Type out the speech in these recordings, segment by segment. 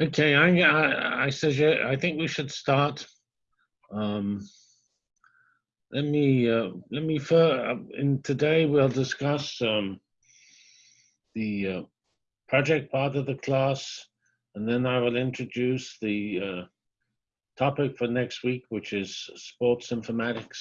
Okay, I, I, I suggest, I think we should start. Um, let me, uh, let me, fir- in today we'll discuss, um, the, uh, project part of the class, and then I will introduce the, uh, topic for next week, which is sports informatics.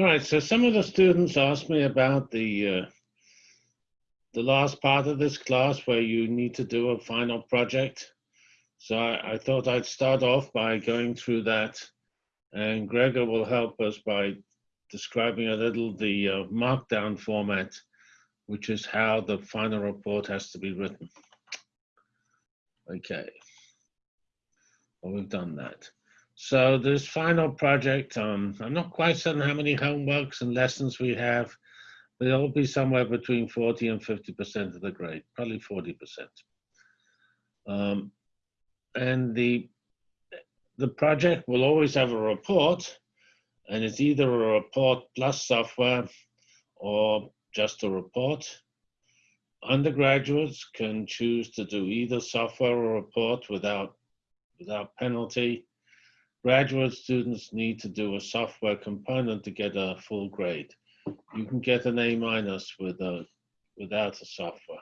All right, so some of the students asked me about the uh, the last part of this class where you need to do a final project. So I, I thought I'd start off by going through that, and Gregor will help us by describing a little the uh, markdown format, which is how the final report has to be written. Okay, well, we've done that. So this final project, um, I'm not quite certain how many homeworks and lessons we have, but it'll be somewhere between 40 and 50% of the grade, probably 40%. Um, and the, the project will always have a report, and it's either a report plus software or just a report. Undergraduates can choose to do either software or report without, without penalty graduate students need to do a software component to get a full grade. You can get an A minus with a, without a software.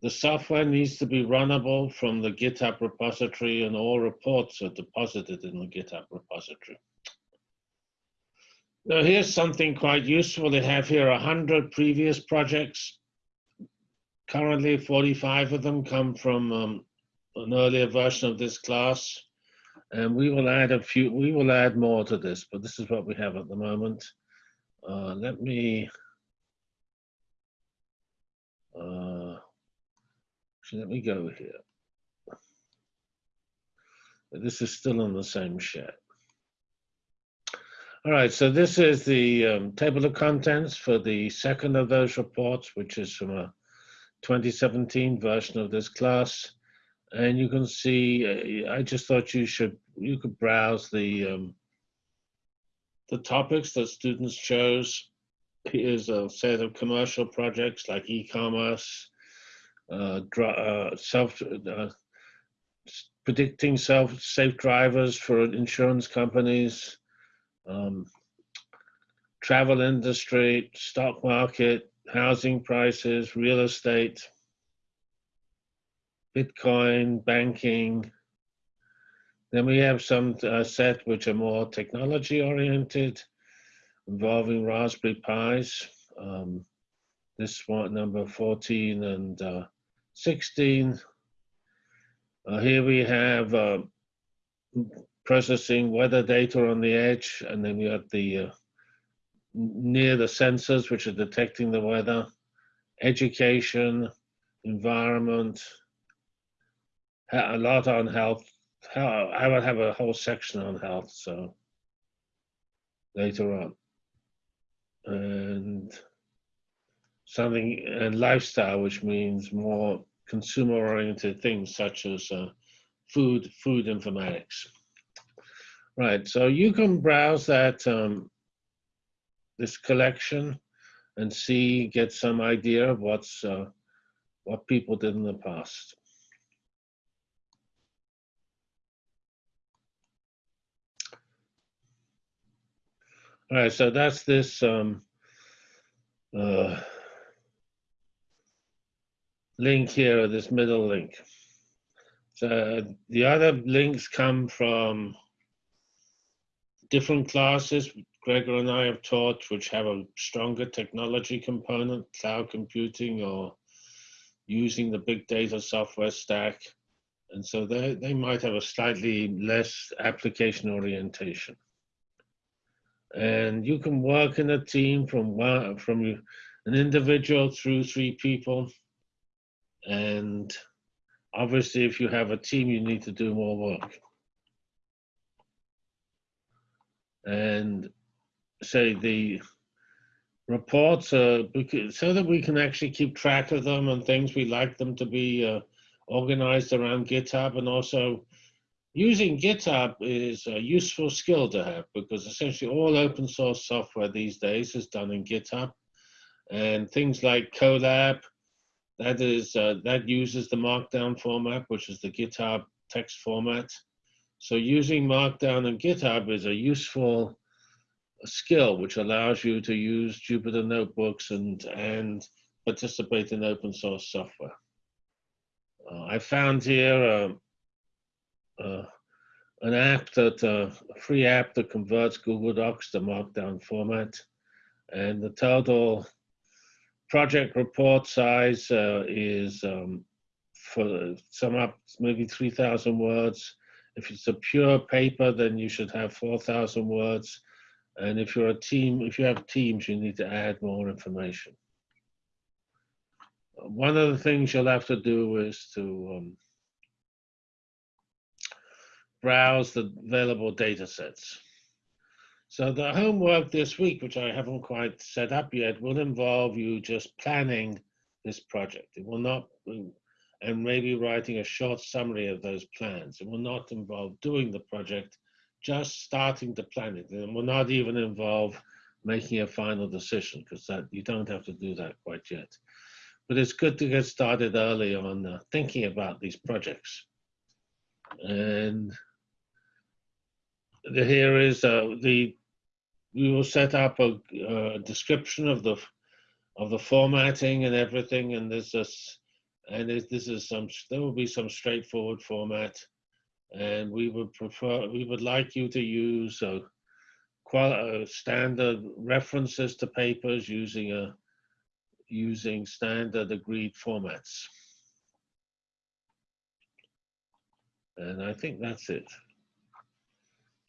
The software needs to be runnable from the GitHub repository and all reports are deposited in the GitHub repository. Now here's something quite useful. They have here 100 previous projects. Currently 45 of them come from um, an earlier version of this class. And we will add a few, we will add more to this, but this is what we have at the moment. Uh, let me, uh, let me go here. This is still on the same share. All right, so this is the um, table of contents for the second of those reports, which is from a 2017 version of this class and you can see, uh, I just thought you should, you could browse the, um, the topics that students chose. Here's a set of commercial projects like e-commerce, uh, uh, self, uh, predicting self safe drivers for insurance companies, um, travel industry, stock market, housing prices, real estate, Bitcoin, banking. Then we have some uh, set which are more technology oriented, involving Raspberry Pis. Um, this one, number 14 and uh, 16. Uh, here we have uh, processing weather data on the edge, and then we have the uh, near the sensors, which are detecting the weather, education, environment, a lot on health. I will have a whole section on health, so later on. And something and lifestyle, which means more consumer-oriented things such as uh, food, food informatics. Right, so you can browse that um, this collection and see, get some idea of what's uh, what people did in the past. All right, so that's this um, uh, link here, this middle link. So the other links come from different classes Gregor and I have taught, which have a stronger technology component, cloud computing or using the big data software stack. And so they, they might have a slightly less application orientation. And you can work in a team from one, from an individual through three people. And obviously, if you have a team, you need to do more work. And say the reports so that we can actually keep track of them and things. We like them to be uh, organized around GitHub and also using GitHub is a useful skill to have because essentially all open source software these days is done in GitHub and things like Colab that is uh, that uses the markdown format which is the GitHub text format so using markdown in GitHub is a useful skill which allows you to use Jupyter notebooks and and participate in open source software. Uh, I found here um, uh, an app that uh, a free app that converts Google Docs to Markdown format, and the total project report size uh, is um, for sum up maybe 3,000 words. If it's a pure paper, then you should have 4,000 words. And if you're a team, if you have teams, you need to add more information. One of the things you'll have to do is to um, browse the available data sets. So the homework this week, which I haven't quite set up yet, will involve you just planning this project. It will not, and maybe writing a short summary of those plans. It will not involve doing the project, just starting to plan it. It will not even involve making a final decision because that you don't have to do that quite yet. But it's good to get started early on uh, thinking about these projects. And the, here is uh, the, we will set up a, a description of the of the formatting and everything. And there's this, and this is some, there will be some straightforward format and we would prefer, we would like you to use a, uh, standard references to papers using a using standard agreed formats. And I think that's it.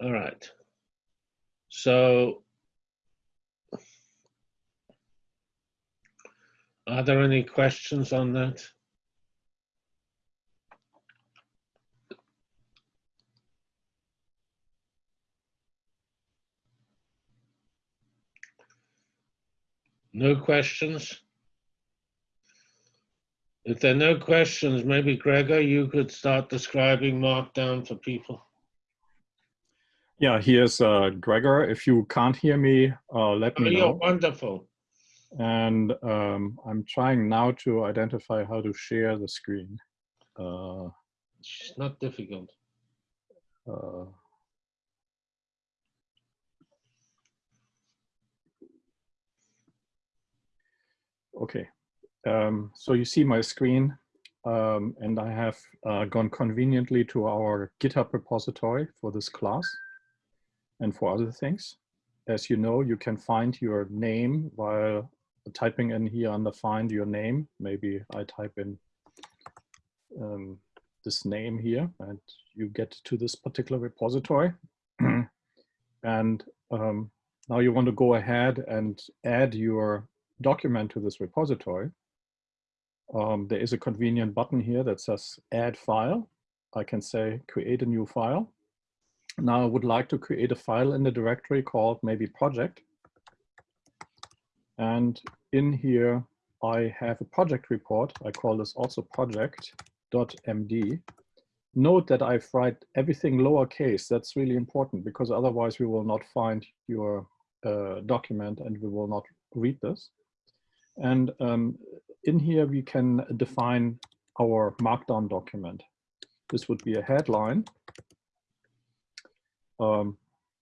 All right. So are there any questions on that? No questions? If there are no questions, maybe Gregor, you could start describing Markdown for people. Yeah, here's uh, Gregor. If you can't hear me, uh, let Oh, me you're know. wonderful. And um, I'm trying now to identify how to share the screen. Uh, It's not difficult. uh, okay, um, so you see my screen um, and I have uh, gone conveniently to our GitHub repository for this class and for other things. As you know, you can find your name while typing in here under find your name. Maybe I type in um, this name here and you get to this particular repository. and um, now you want to go ahead and add your document to this repository. Um, there is a convenient button here that says add file. I can say create a new file. Now I would like to create a file in the directory called maybe project. And in here, I have a project report. I call this also project.md. Note that I've write everything lowercase. That's really important because otherwise we will not find your uh, document and we will not read this. And um, in here, we can define our markdown document. This would be a headline. Um,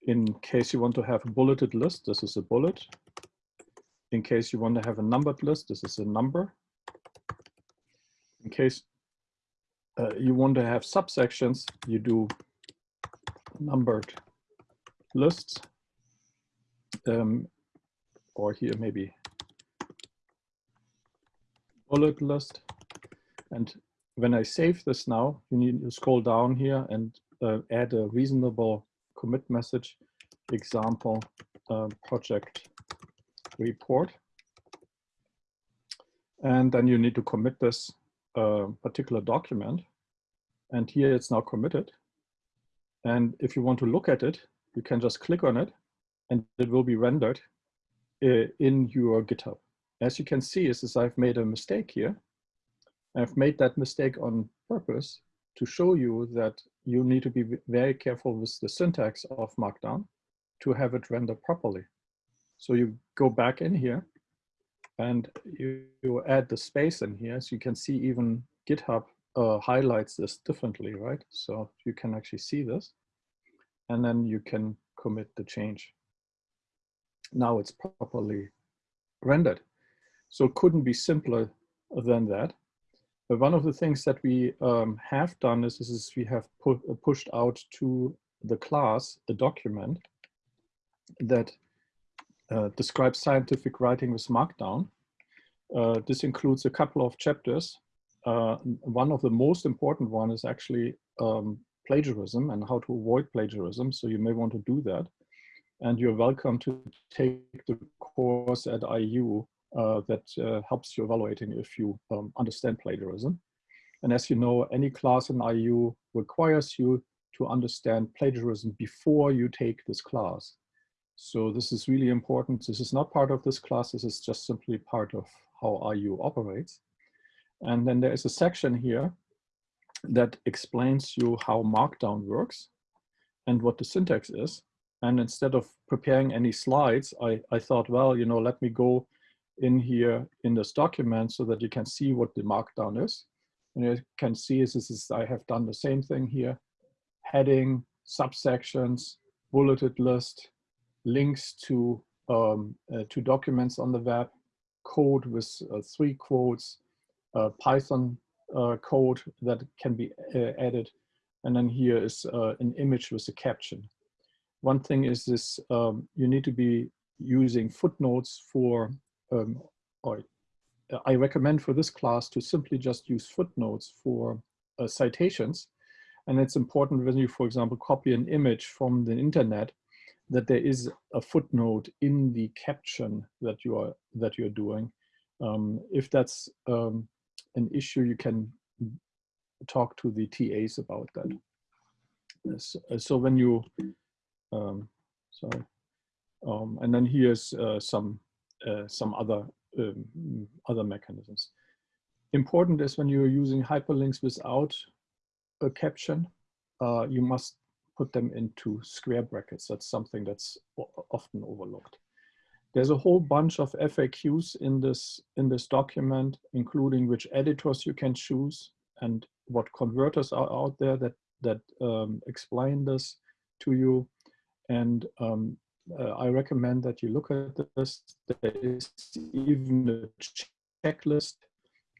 in case you want to have a bulleted list, this is a bullet. In case you want to have a numbered list, this is a number. In case uh, you want to have subsections, you do numbered lists. Um, or here maybe bullet list. And when I save this now, you need to scroll down here and uh, add a reasonable commit message example uh, project report. And then you need to commit this uh, particular document. And here it's now committed. And if you want to look at it, you can just click on it and it will be rendered uh, in your GitHub. As you can see, is, I've made a mistake here. I've made that mistake on purpose to show you that you need to be very careful with the syntax of Markdown to have it render properly. So you go back in here and you, you add the space in here. So you can see even GitHub uh, highlights this differently, right? So you can actually see this and then you can commit the change. Now it's properly rendered. So it couldn't be simpler than that. One of the things that we um, have done is, is we have pu pushed out to the class a document that uh, describes scientific writing with Markdown. Uh, this includes a couple of chapters. Uh, one of the most important one is actually um, plagiarism and how to avoid plagiarism. So you may want to do that. And you're welcome to take the course at IU uh, that uh, helps you evaluating if you um, understand plagiarism. And as you know, any class in IU requires you to understand plagiarism before you take this class. So this is really important. This is not part of this class. This is just simply part of how IU operates. And then there is a section here that explains you how Markdown works and what the syntax is. And instead of preparing any slides, I, I thought, well, you know, let me go in here in this document so that you can see what the Markdown is. And you can see is this is, I have done the same thing here. Heading, subsections, bulleted list, links to, um, uh, to documents on the web, code with uh, three quotes, uh, Python uh, code that can be uh, added. And then here is uh, an image with a caption. One thing is this, um, you need to be using footnotes for, um, or I recommend for this class to simply just use footnotes for uh, citations. And it's important when you, for example, copy an image from the internet that there is a footnote in the caption that you are that you're doing. Um, if that's um, an issue, you can talk to the TAs about that. So, so when you, um, sorry, um, and then here's uh, some uh, some other um, other mechanisms. Important is when you're using hyperlinks without a caption, uh, you must put them into square brackets. That's something that's often overlooked. There's a whole bunch of FAQs in this, in this document, including which editors you can choose and what converters are out there that, that um, explain this to you. And um, uh, I recommend that you look at this. There is even a checklist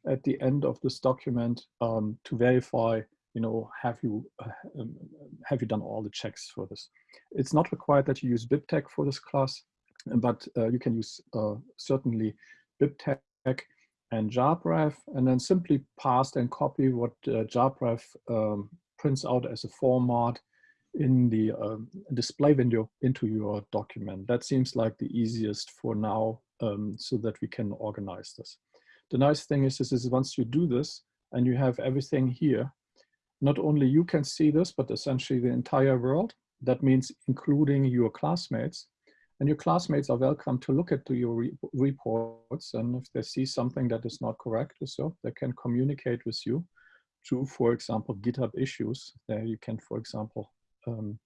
at the end of this document um, to verify you know, have you uh, um, have you done all the checks for this? It's not required that you use BibTeX for this class, but uh, you can use uh, certainly BibTeX and JabRef, and then simply paste and copy what uh, JabRef um, prints out as a format in the um, display window into your document. That seems like the easiest for now um, so that we can organize this. The nice thing is, is, is once you do this and you have everything here, not only you can see this, but essentially the entire world. That means including your classmates. And your classmates are welcome to look at your re reports. And if they see something that is not correct, or so they can communicate with you through, for example, GitHub issues. There you can, for example, um,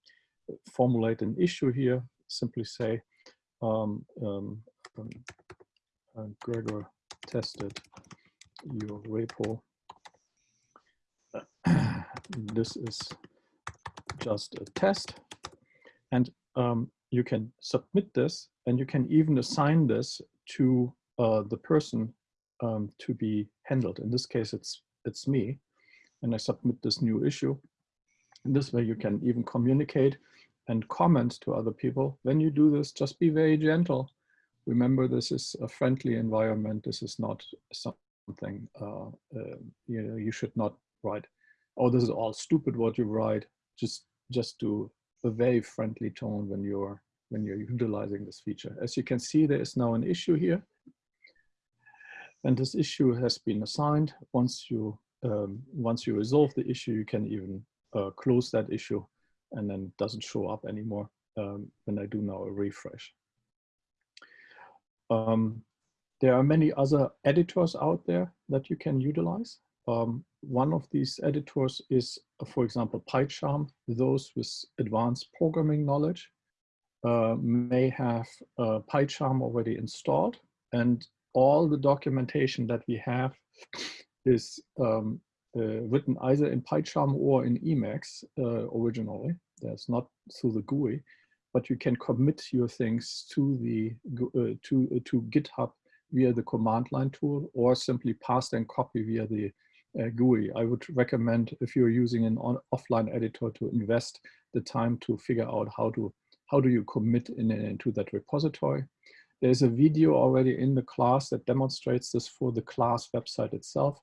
formulate an issue here. Simply say, um, um, um uh, Gregor tested your repo this is just a test. And um, you can submit this and you can even assign this to uh, the person um, to be handled. In this case, it's, it's me. And I submit this new issue. In this way, you can even communicate and comment to other people. When you do this, just be very gentle. Remember, this is a friendly environment. This is not something uh, uh, you know you should not write oh, this is all stupid what you write. Just just do a very friendly tone when you're when you're utilizing this feature. As you can see, there is now an issue here. And this issue has been assigned. Once you, um, once you resolve the issue, you can even uh, close that issue and then doesn't show up anymore um, when I do now a refresh. Um, there are many other editors out there that you can utilize. Um, one of these editors is, uh, for example, PyCharm. Those with advanced programming knowledge uh, may have uh, PyCharm already installed and all the documentation that we have is um, uh, written either in PyCharm or in Emacs uh, originally. That's not through the GUI, but you can commit your things to the uh, to to GitHub via the command line tool, or simply paste and copy via the uh, GUI. I would recommend if you're using an on, offline editor to invest the time to figure out how to how do you commit in, into that repository. There's a video already in the class that demonstrates this for the class website itself.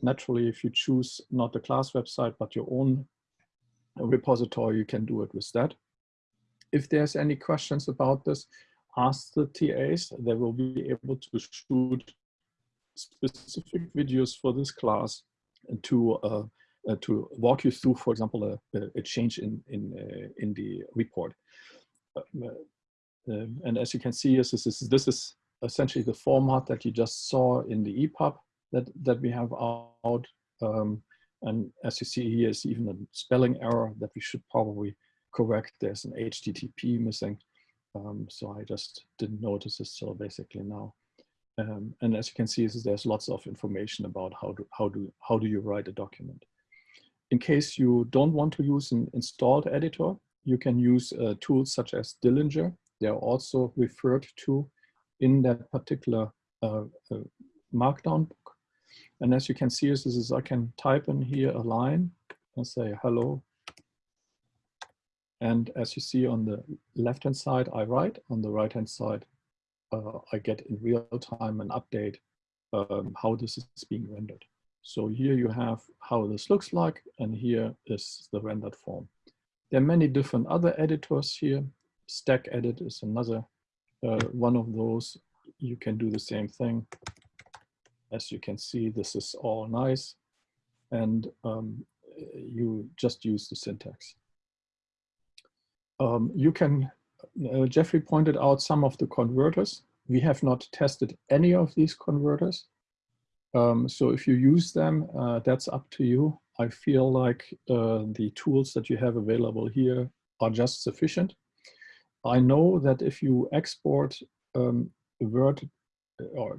Naturally, if you choose not the class website, but your own repository, you can do it with that. If there's any questions about this, ask the TAs. They will be able to shoot specific videos for this class to uh, uh, to walk you through, for example, a, a change in in uh, in the report. Uh, um, and as you can see, this is this is essentially the format that you just saw in the EPUB that that we have out. Um, and as you see here is even a spelling error that we should probably correct. There's an HTTP missing. Um, so I just didn't notice this till basically now. Um, and as you can see, there's lots of information about how do, how, do, how do you write a document. In case you don't want to use an installed editor, you can use uh, tools such as Dillinger. They are also referred to in that particular uh, uh, Markdown. And as you can see, this is I can type in here a line and say hello. And as you see on the left-hand side, I write. On the right-hand side, uh, I get in real time an update um, how this is being rendered. So here you have how this looks like, and here is the rendered form. There are many different other editors here. Stack Edit is another uh, one of those. You can do the same thing. As you can see, this is all nice. And um, you just use the syntax. Um, you can uh, Jeffrey pointed out some of the converters. We have not tested any of these converters. Um, so if you use them, uh, that's up to you. I feel like uh, the tools that you have available here are just sufficient. I know that if you export um, Word, uh, or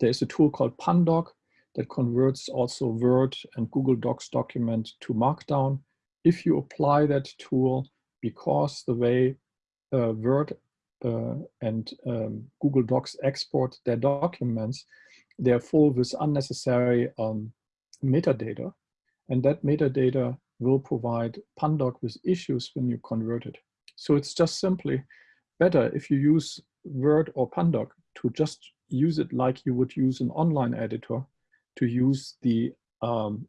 there's a tool called Pandoc that converts also Word and Google Docs document to Markdown. If you apply that tool, because the way uh, Word uh, and um, Google Docs export their documents, they're full with unnecessary um, metadata. And that metadata will provide Pandoc with issues when you convert it. So it's just simply better if you use Word or Pandoc to just use it like you would use an online editor to use the um,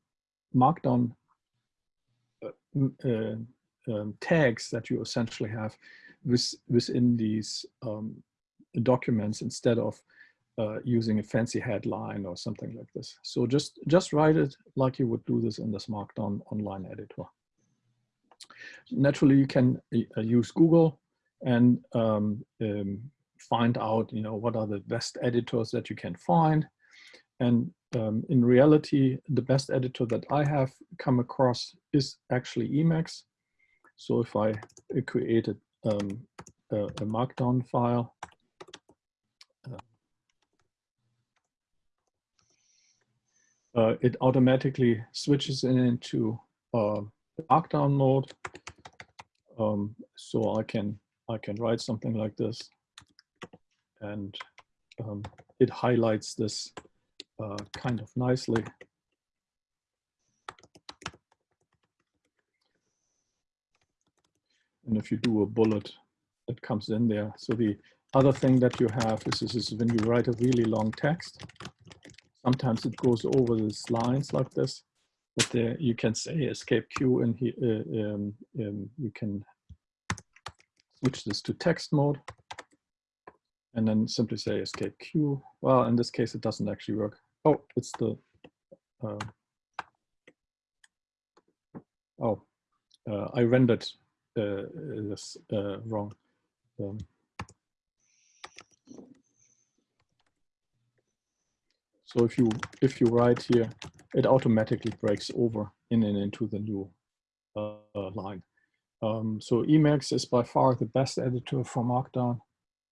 Markdown uh, uh, um, tags that you essentially have with, within these um, documents instead of uh, using a fancy headline or something like this. So just, just write it like you would do this in this Markdown online editor. Naturally, you can uh, use Google and um, um, find out, you know, what are the best editors that you can find. And um, in reality, the best editor that I have come across is actually Emacs. So if I create a, um, a, a markdown file, uh, uh, it automatically switches in into uh, markdown mode. Um, so I can I can write something like this, and um, it highlights this uh, kind of nicely. And if you do a bullet, it comes in there. So the other thing that you have is, is, is when you write a really long text, sometimes it goes over these lines like this, but there you can say escape Q and uh, um, um, you can switch this to text mode and then simply say escape Q. Well, in this case, it doesn't actually work. Oh, it's the, uh, oh, uh, I rendered uh, this uh, wrong. Um, so if you if you write here, it automatically breaks over in and into the new uh, line. Um, so Emacs is by far the best editor for Markdown.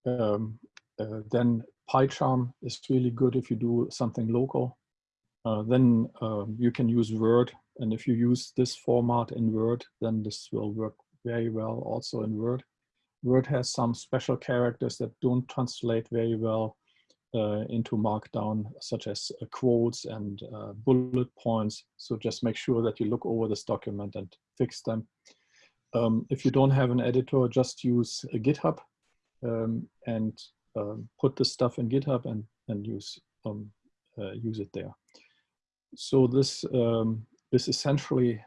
Um, uh, then PyCharm is really good if you do something local. Uh, then um, you can use Word. And if you use this format in Word, then this will work very well also in Word. Word has some special characters that don't translate very well uh, into Markdown, such as uh, quotes and uh, bullet points. So just make sure that you look over this document and fix them. Um, if you don't have an editor, just use GitHub um, and um, put the stuff in GitHub and, and use, um, uh, use it there. So this um, is essentially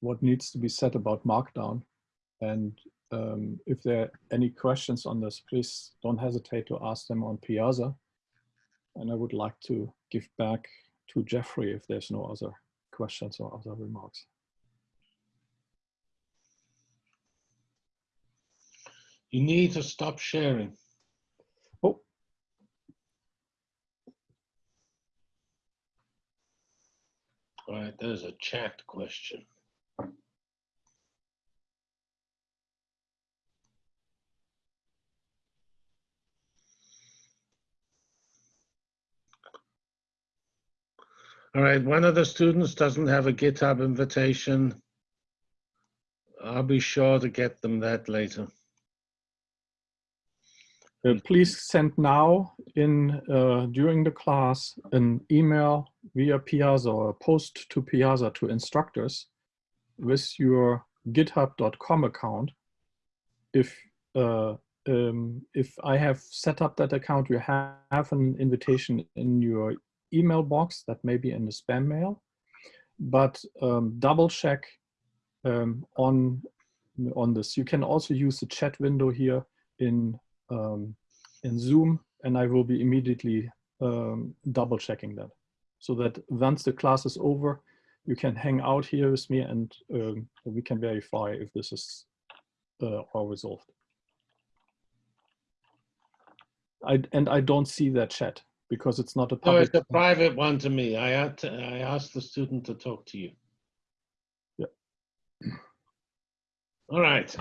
what needs to be said about Markdown. And um, if there are any questions on this, please don't hesitate to ask them on Piazza. And I would like to give back to Jeffrey if there's no other questions or other remarks. You need to stop sharing. Oh. All right, there's a chat question. All right, one of the students doesn't have a GitHub invitation. I'll be sure to get them that later. Uh, please send now in uh, during the class an email via Piazza or post to Piazza to instructors with your github.com account. If uh, um, if I have set up that account, you have an invitation in your email box that may be in the spam mail, but um, double check um, on, on this. You can also use the chat window here in, um, in Zoom, and I will be immediately um, double checking that. So that once the class is over, you can hang out here with me and um, we can verify if this is uh, all resolved. I, and I don't see that chat because it's not a No, public. it's a private one to me. I had to, I asked the student to talk to you. Yeah. All right.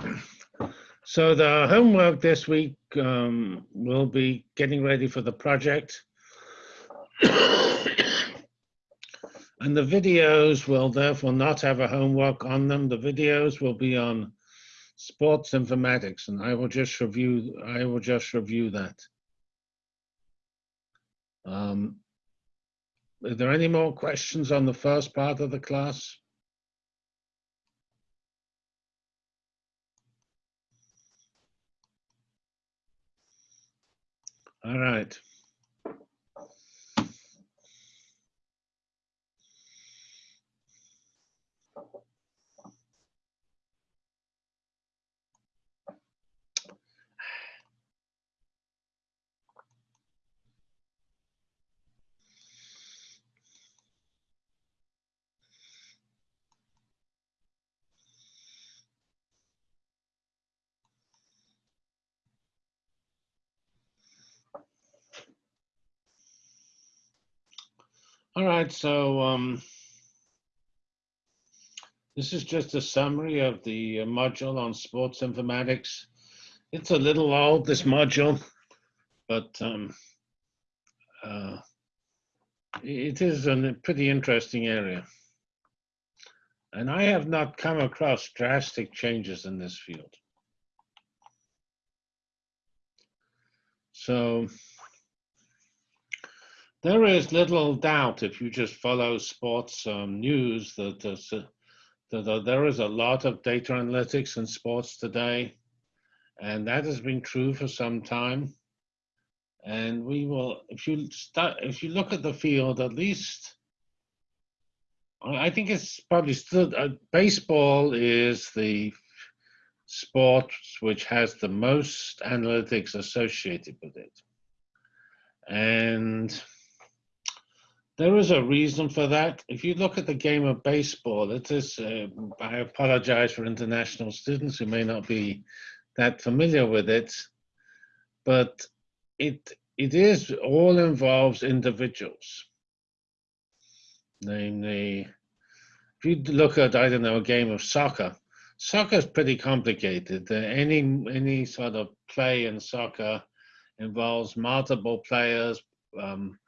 So the homework this week um, will be getting ready for the project. And the videos will therefore not have a homework on them. The videos will be on sports informatics and I will just review, I will just review that. Um, Are there any more questions on the first part of the class? All right. All right, so um, this is just a summary of the uh, module on sports informatics. It's a little old, this module, but um, uh, it is a pretty interesting area. And I have not come across drastic changes in this field. So there is little doubt if you just follow sports um, news that, that there is a lot of data analytics in sports today. And that has been true for some time. And we will, if you start, if you look at the field, at least, I think it's probably still, uh, baseball is the sport which has the most analytics associated with it. And there is a reason for that. If you look at the game of baseball, it is, uh, I apologize for international students who may not be that familiar with it, but it, it is all involves individuals. Namely, if you look at, I don't know, a game of soccer, soccer is pretty complicated. Uh, any, any sort of play in soccer involves multiple players um,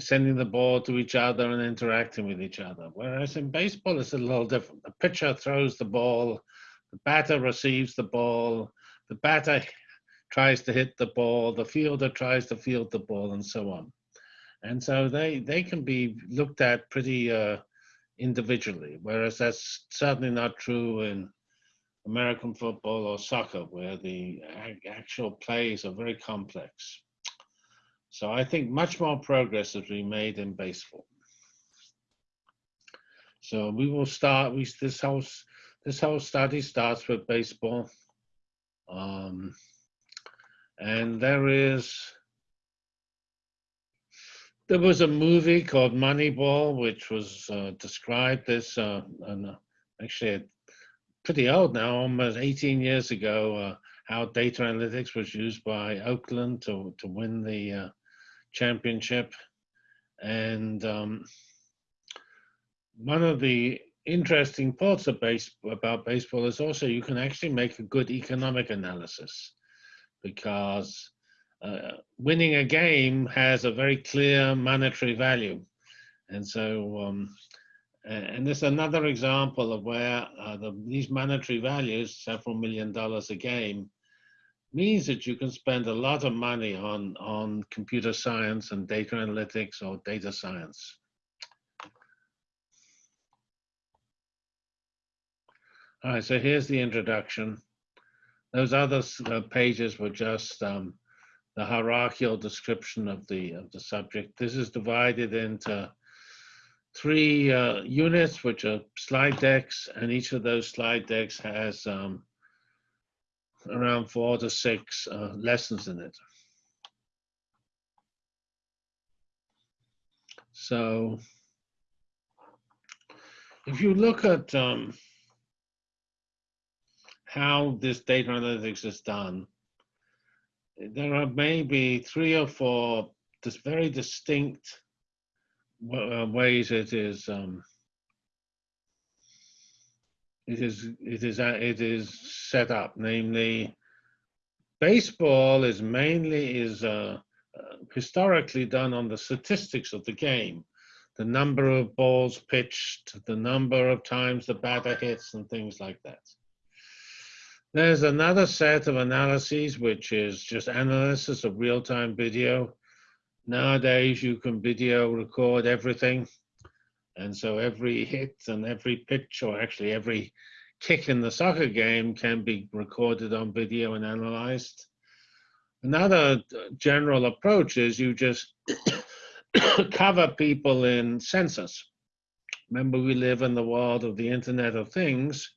sending the ball to each other and interacting with each other. Whereas in baseball, it's a little different. The pitcher throws the ball, the batter receives the ball, the batter tries to hit the ball, the fielder tries to field the ball, and so on. And so they, they can be looked at pretty uh, individually, whereas that's certainly not true in American football or soccer, where the actual plays are very complex. So I think much more progress has been made in baseball. So we will start. We this whole this whole study starts with baseball, um, and there is there was a movie called Moneyball, which was uh, described this, uh, and uh, actually pretty old now, almost 18 years ago, uh, how data analytics was used by Oakland to, to win the uh, championship. And um, one of the interesting parts of base, about baseball is also you can actually make a good economic analysis because uh, winning a game has a very clear monetary value. And so, um, and this is another example of where uh, the, these monetary values, several million dollars a game, means that you can spend a lot of money on, on computer science and data analytics or data science. All right, so here's the introduction. Those other uh, pages were just um, the hierarchical description of the of the subject. This is divided into three uh, units, which are slide decks, and each of those slide decks has um, around four to six uh, lessons in it. So if you look at um, how this data analytics is done, there are maybe three or four this very distinct uh, ways it is um, it is it is uh, it is set up namely baseball is mainly is uh, uh, historically done on the statistics of the game the number of balls pitched the number of times the batter hits and things like that there's another set of analyses, which is just analysis of real-time video. Nowadays, you can video record everything. And so every hit and every pitch, or actually every kick in the soccer game can be recorded on video and analyzed. Another general approach is you just cover people in sensors. Remember, we live in the world of the Internet of Things.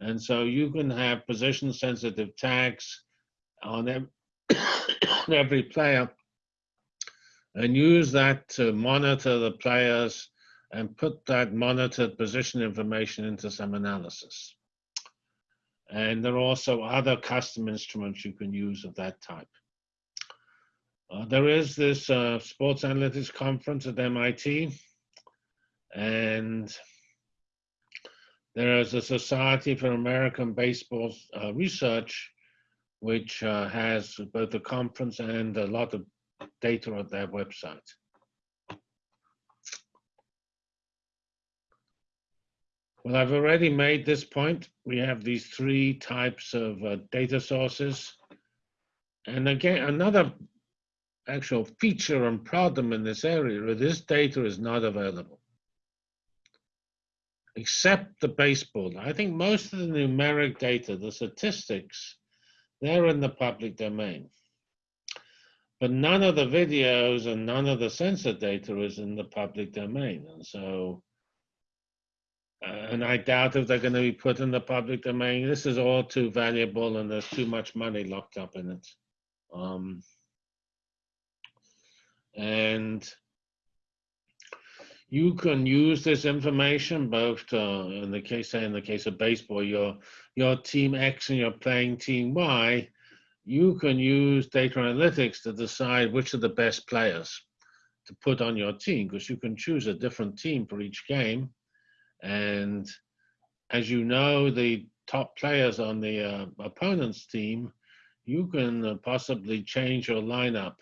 And so you can have position sensitive tags on every player and use that to monitor the players and put that monitored position information into some analysis. And there are also other custom instruments you can use of that type. Uh, there is this uh, sports analytics conference at MIT, and there is a Society for American Baseball uh, Research, which uh, has both a conference and a lot of data on their website. Well, I've already made this point. We have these three types of uh, data sources. And again, another actual feature and problem in this area, is this data is not available except the baseball. I think most of the numeric data, the statistics, they're in the public domain. But none of the videos and none of the sensor data is in the public domain. And so and I doubt if they're going to be put in the public domain. This is all too valuable, and there's too much money locked up in it. Um, and you can use this information both to, in the case say in the case of baseball your your team x and you're playing team y you can use data analytics to decide which are the best players to put on your team because you can choose a different team for each game and as you know the top players on the uh, opponent's team you can uh, possibly change your lineup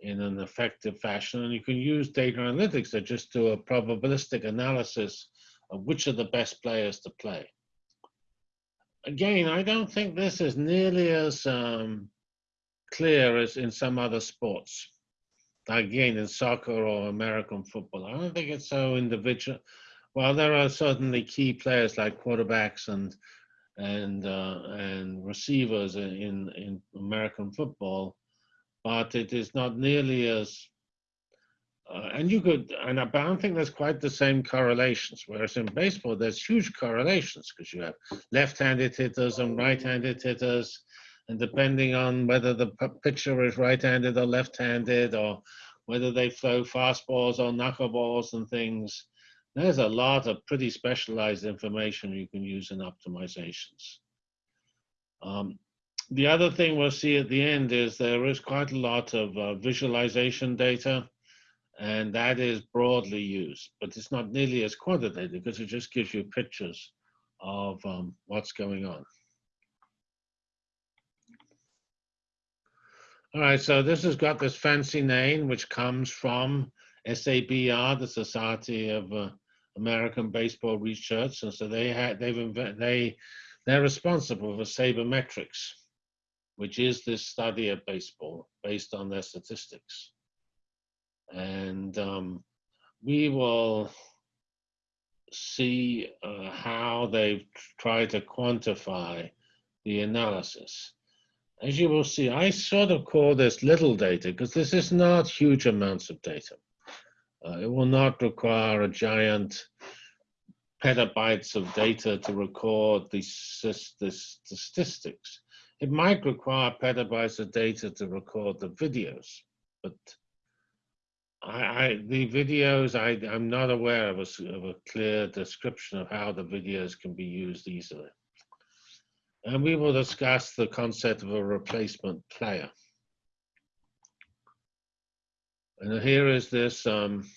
in an effective fashion. And you can use data analytics to just do a probabilistic analysis of which are the best players to play. Again, I don't think this is nearly as um, clear as in some other sports. Again, in soccer or American football, I don't think it's so individual. While there are certainly key players like quarterbacks and and uh, and receivers in in American football, but it is not nearly as uh, and you could and I don't think there's quite the same correlations whereas in baseball there's huge correlations because you have left-handed hitters and right-handed hitters and depending on whether the pitcher is right-handed or left-handed or whether they throw fastballs or knuckleballs and things there's a lot of pretty specialized information you can use in optimizations um, the other thing we'll see at the end is there is quite a lot of uh, visualization data, and that is broadly used, but it's not nearly as quantitative because it just gives you pictures of um, what's going on. All right, so this has got this fancy name, which comes from SABR, the Society of uh, American Baseball Research, and so they had they've they they're responsible for sabermetrics which is this study of baseball based on their statistics. And um, we will see uh, how they've tried to quantify the analysis. As you will see, I sort of call this little data because this is not huge amounts of data. Uh, it will not require a giant petabytes of data to record the, statistics. It might require petabytes of data to record the videos, but I, I the videos, I, I'm not aware of a, of a clear description of how the videos can be used easily. And we will discuss the concept of a replacement player. And here is this um,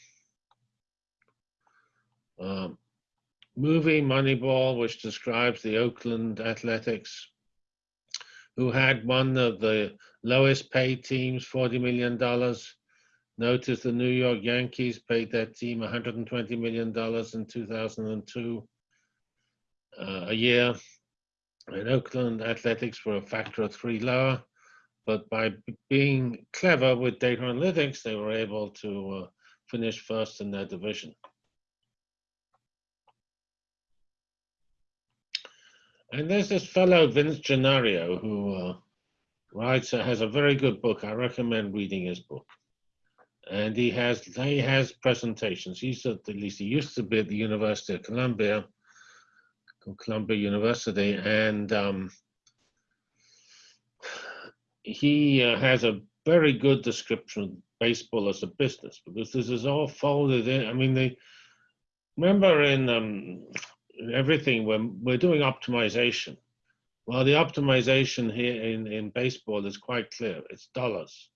um, movie Moneyball, which describes the Oakland Athletics who had one of the lowest paid teams, $40 million. Notice the New York Yankees paid that team $120 million in 2002 uh, a year. And Oakland Athletics were a factor of three lower. But by being clever with data analytics, they were able to uh, finish first in their division. And there's this fellow, Vince Gennaro, who uh, writes, uh, has a very good book. I recommend reading his book. And he has he has presentations. He's at, at least he used to be at the University of Columbia, Columbia University, and um, he uh, has a very good description of baseball as a business because this is all folded in. I mean, they remember in um, everything when we're doing optimization. Well, the optimization here in, in baseball is quite clear. It's dollars.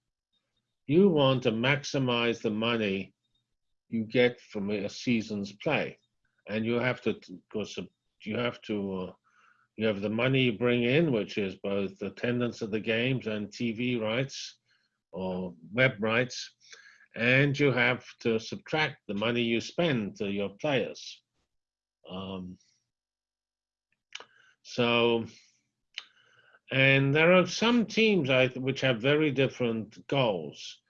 You want to maximize the money you get from a season's play. And you have to, because you have to, uh, you have the money you bring in, which is both attendance of the games and TV rights or web rights. And you have to subtract the money you spend to your players. Um, so, and there are some teams I, which have very different goals,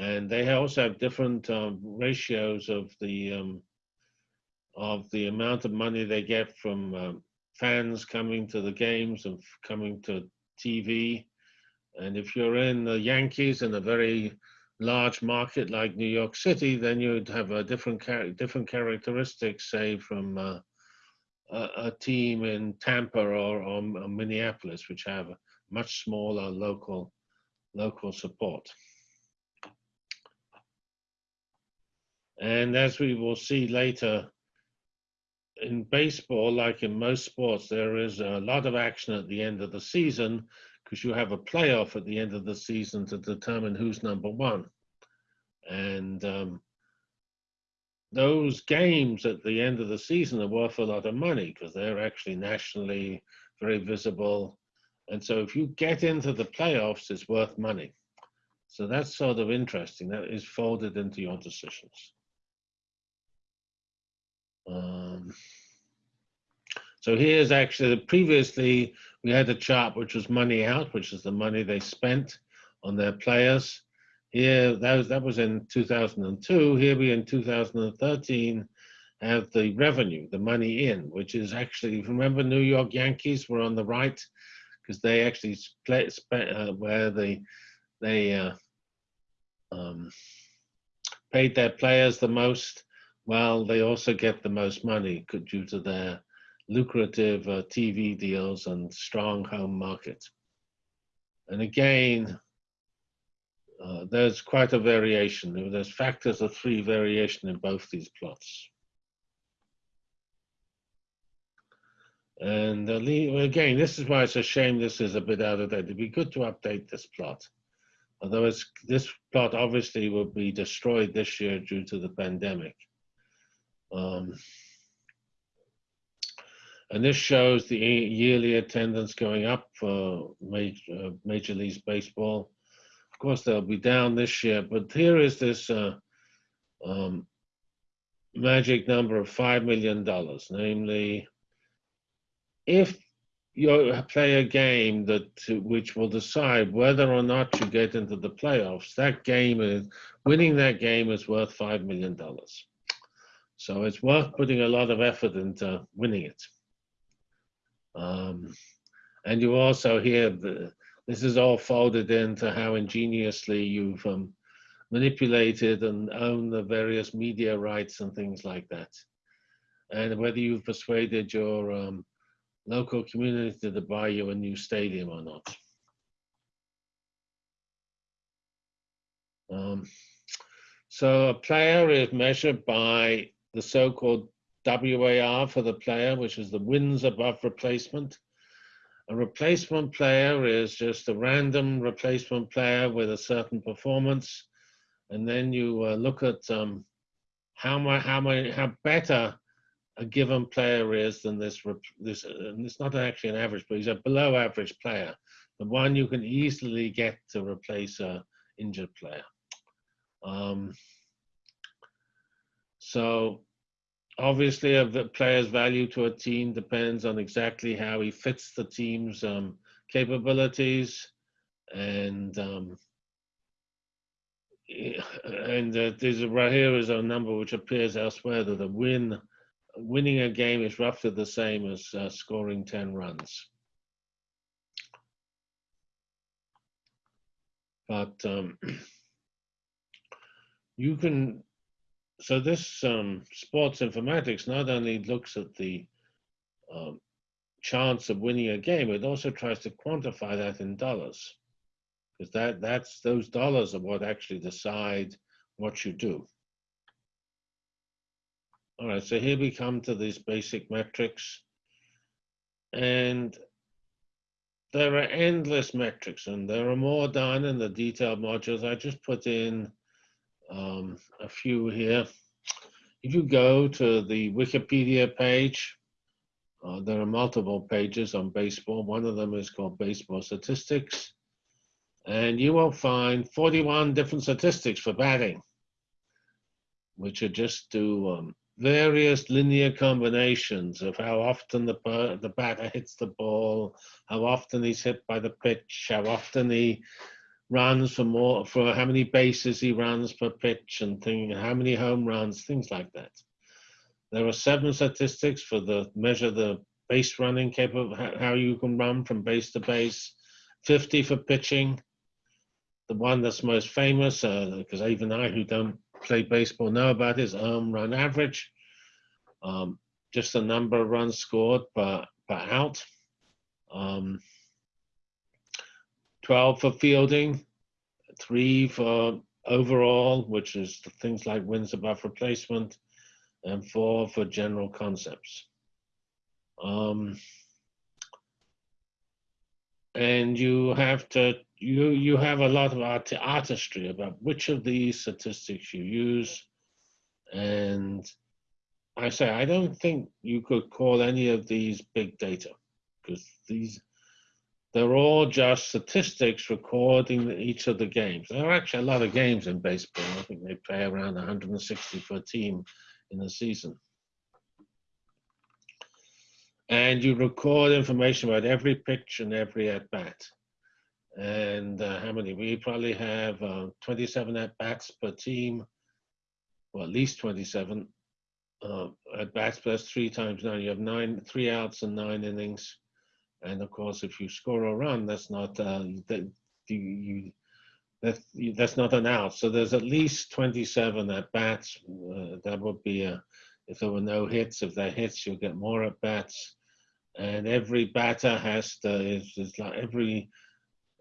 and they also have different um, ratios of the um, of the amount of money they get from um, fans coming to the games and coming to TV. And if you're in the Yankees in a very large market like New York City, then you'd have a different different characteristics, say from uh, a, a team in Tampa or, or, or Minneapolis, which have much smaller local local support. And as we will see later, in baseball, like in most sports, there is a lot of action at the end of the season because you have a playoff at the end of the season to determine who's number one. And um, those games at the end of the season are worth a lot of money because they're actually nationally very visible. And so if you get into the playoffs, it's worth money. So that's sort of interesting. That is folded into your decisions. Um, so here's actually, previously we had a chart which was money out, which is the money they spent on their players. Here, that was, that was in 2002. Here we in 2013 have the revenue, the money in, which is actually, remember New York Yankees were on the right because they actually split, uh, where they, they uh, um, paid their players the most well, they also get the most money due to their lucrative uh, TV deals and strong home market. And again, uh, there's quite a variation. There's factors of three variation in both these plots. And uh, again, this is why it's a shame this is a bit out of date. It'd be good to update this plot. Although this plot obviously will be destroyed this year due to the pandemic. Um, and this shows the yearly attendance going up for major, uh, major League Baseball. Of course, they'll be down this year, but here is this uh, um, magic number of $5 million, namely, if you play a game that which will decide whether or not you get into the playoffs, that game is, winning that game is worth $5 million. So it's worth putting a lot of effort into winning it. Um, and you also hear the, this is all folded into how ingeniously you've um, manipulated and own the various media rights and things like that. And whether you've persuaded your um, local community to buy you a new stadium or not. Um, so a player is measured by the so-called WAR for the player, which is the wins above replacement. A replacement player is just a random replacement player with a certain performance. And then you uh, look at um, how, much, how, many, how better a given player is than this, this and it's not actually an average, but he's a below average player. The one you can easily get to replace a injured player. Um, so obviously a player's value to a team depends on exactly how he fits the team's um, capabilities and um, and uh, there's a, right here is a number which appears elsewhere that a win winning a game is roughly the same as uh, scoring 10 runs. But um, you can so this um, sports informatics not only looks at the um, chance of winning a game, it also tries to quantify that in dollars, because that that's those dollars are what actually decide what you do. All right, so here we come to these basic metrics, and there are endless metrics, and there are more done in the detailed modules. I just put in um, a few here. If you go to the Wikipedia page, uh, there are multiple pages on baseball. One of them is called Baseball Statistics. And you will find 41 different statistics for batting, which are just to um, various linear combinations of how often the, the batter hits the ball, how often he's hit by the pitch, how often he runs for more for how many bases he runs per pitch and thing, how many home runs, things like that. There are seven statistics for the measure the base running capable, how you can run from base to base. 50 for pitching. The one that's most famous, because uh, even I who don't play baseball know about is home run average. Um, just the number of runs scored per, per out. Um, 12 for fielding, three for overall, which is things like wins above replacement, and four for general concepts. Um, and you have to you you have a lot of art, artistry about which of these statistics you use and i say i don't think you could call any of these big data because these they're all just statistics recording each of the games there are actually a lot of games in baseball i think they play around 160 per team in a season and you record information about every pitch and every at bat. And uh, how many? We probably have uh, 27 at bats per team, or at least 27 uh, at bats plus three times nine. You have nine, three outs and nine innings. And of course, if you score a run, that's not uh, that you, that that's not an out. So there's at least 27 at bats. Uh, that would be a if there were no hits. If there hits, you'll get more at bats and every batter has to is, is like every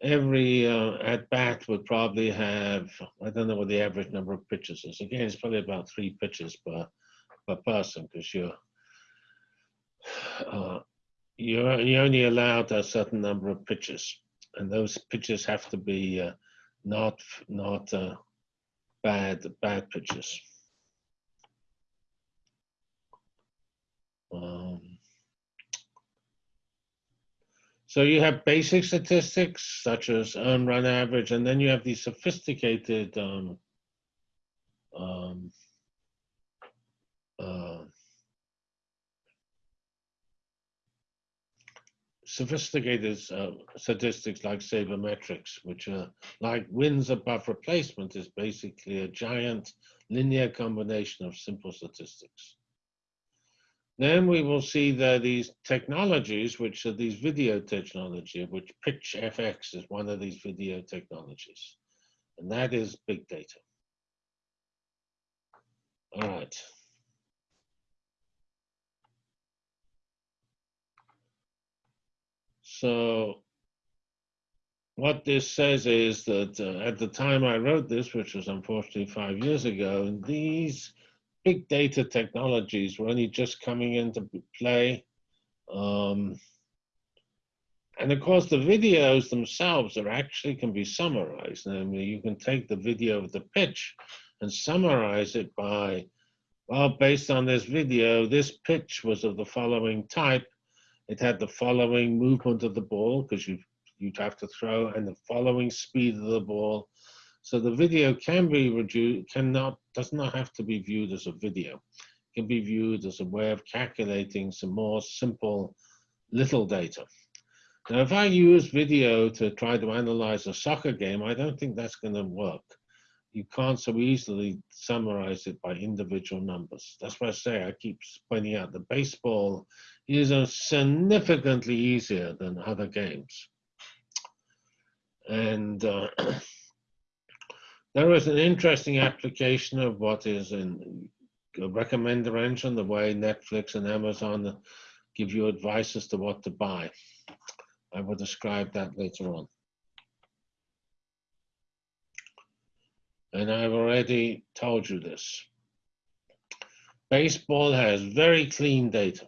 every uh, at bat would probably have I don't know what the average number of pitches is. Again, it's probably about three pitches per per person because you're uh, you're you're only allowed a certain number of pitches, and those pitches have to be uh, not not uh, bad bad pitches. Um, so you have basic statistics such as earn run average, and then you have these sophisticated um, um, uh, sophisticated uh, statistics like sabermetrics, which are like wins above replacement is basically a giant linear combination of simple statistics. Then we will see that these technologies, which are these video technology, which Pitch FX is one of these video technologies. And that is big data. All right. So what this says is that uh, at the time I wrote this, which was unfortunately five years ago, these big data technologies were only just coming into play. Um, and of course, the videos themselves are actually can be summarized. Mean, you can take the video of the pitch and summarize it by, well, based on this video, this pitch was of the following type. It had the following movement of the ball because you you'd have to throw and the following speed of the ball so the video can be reduced, cannot, does not have to be viewed as a video. It can be viewed as a way of calculating some more simple little data. Now, if I use video to try to analyze a soccer game, I don't think that's going to work. You can't so easily summarize it by individual numbers. That's why I say I keep pointing out the baseball is significantly easier than other games. And uh, There is an interesting application of what is in a recommender engine, the way Netflix and Amazon give you advice as to what to buy. I will describe that later on. And I've already told you this. Baseball has very clean data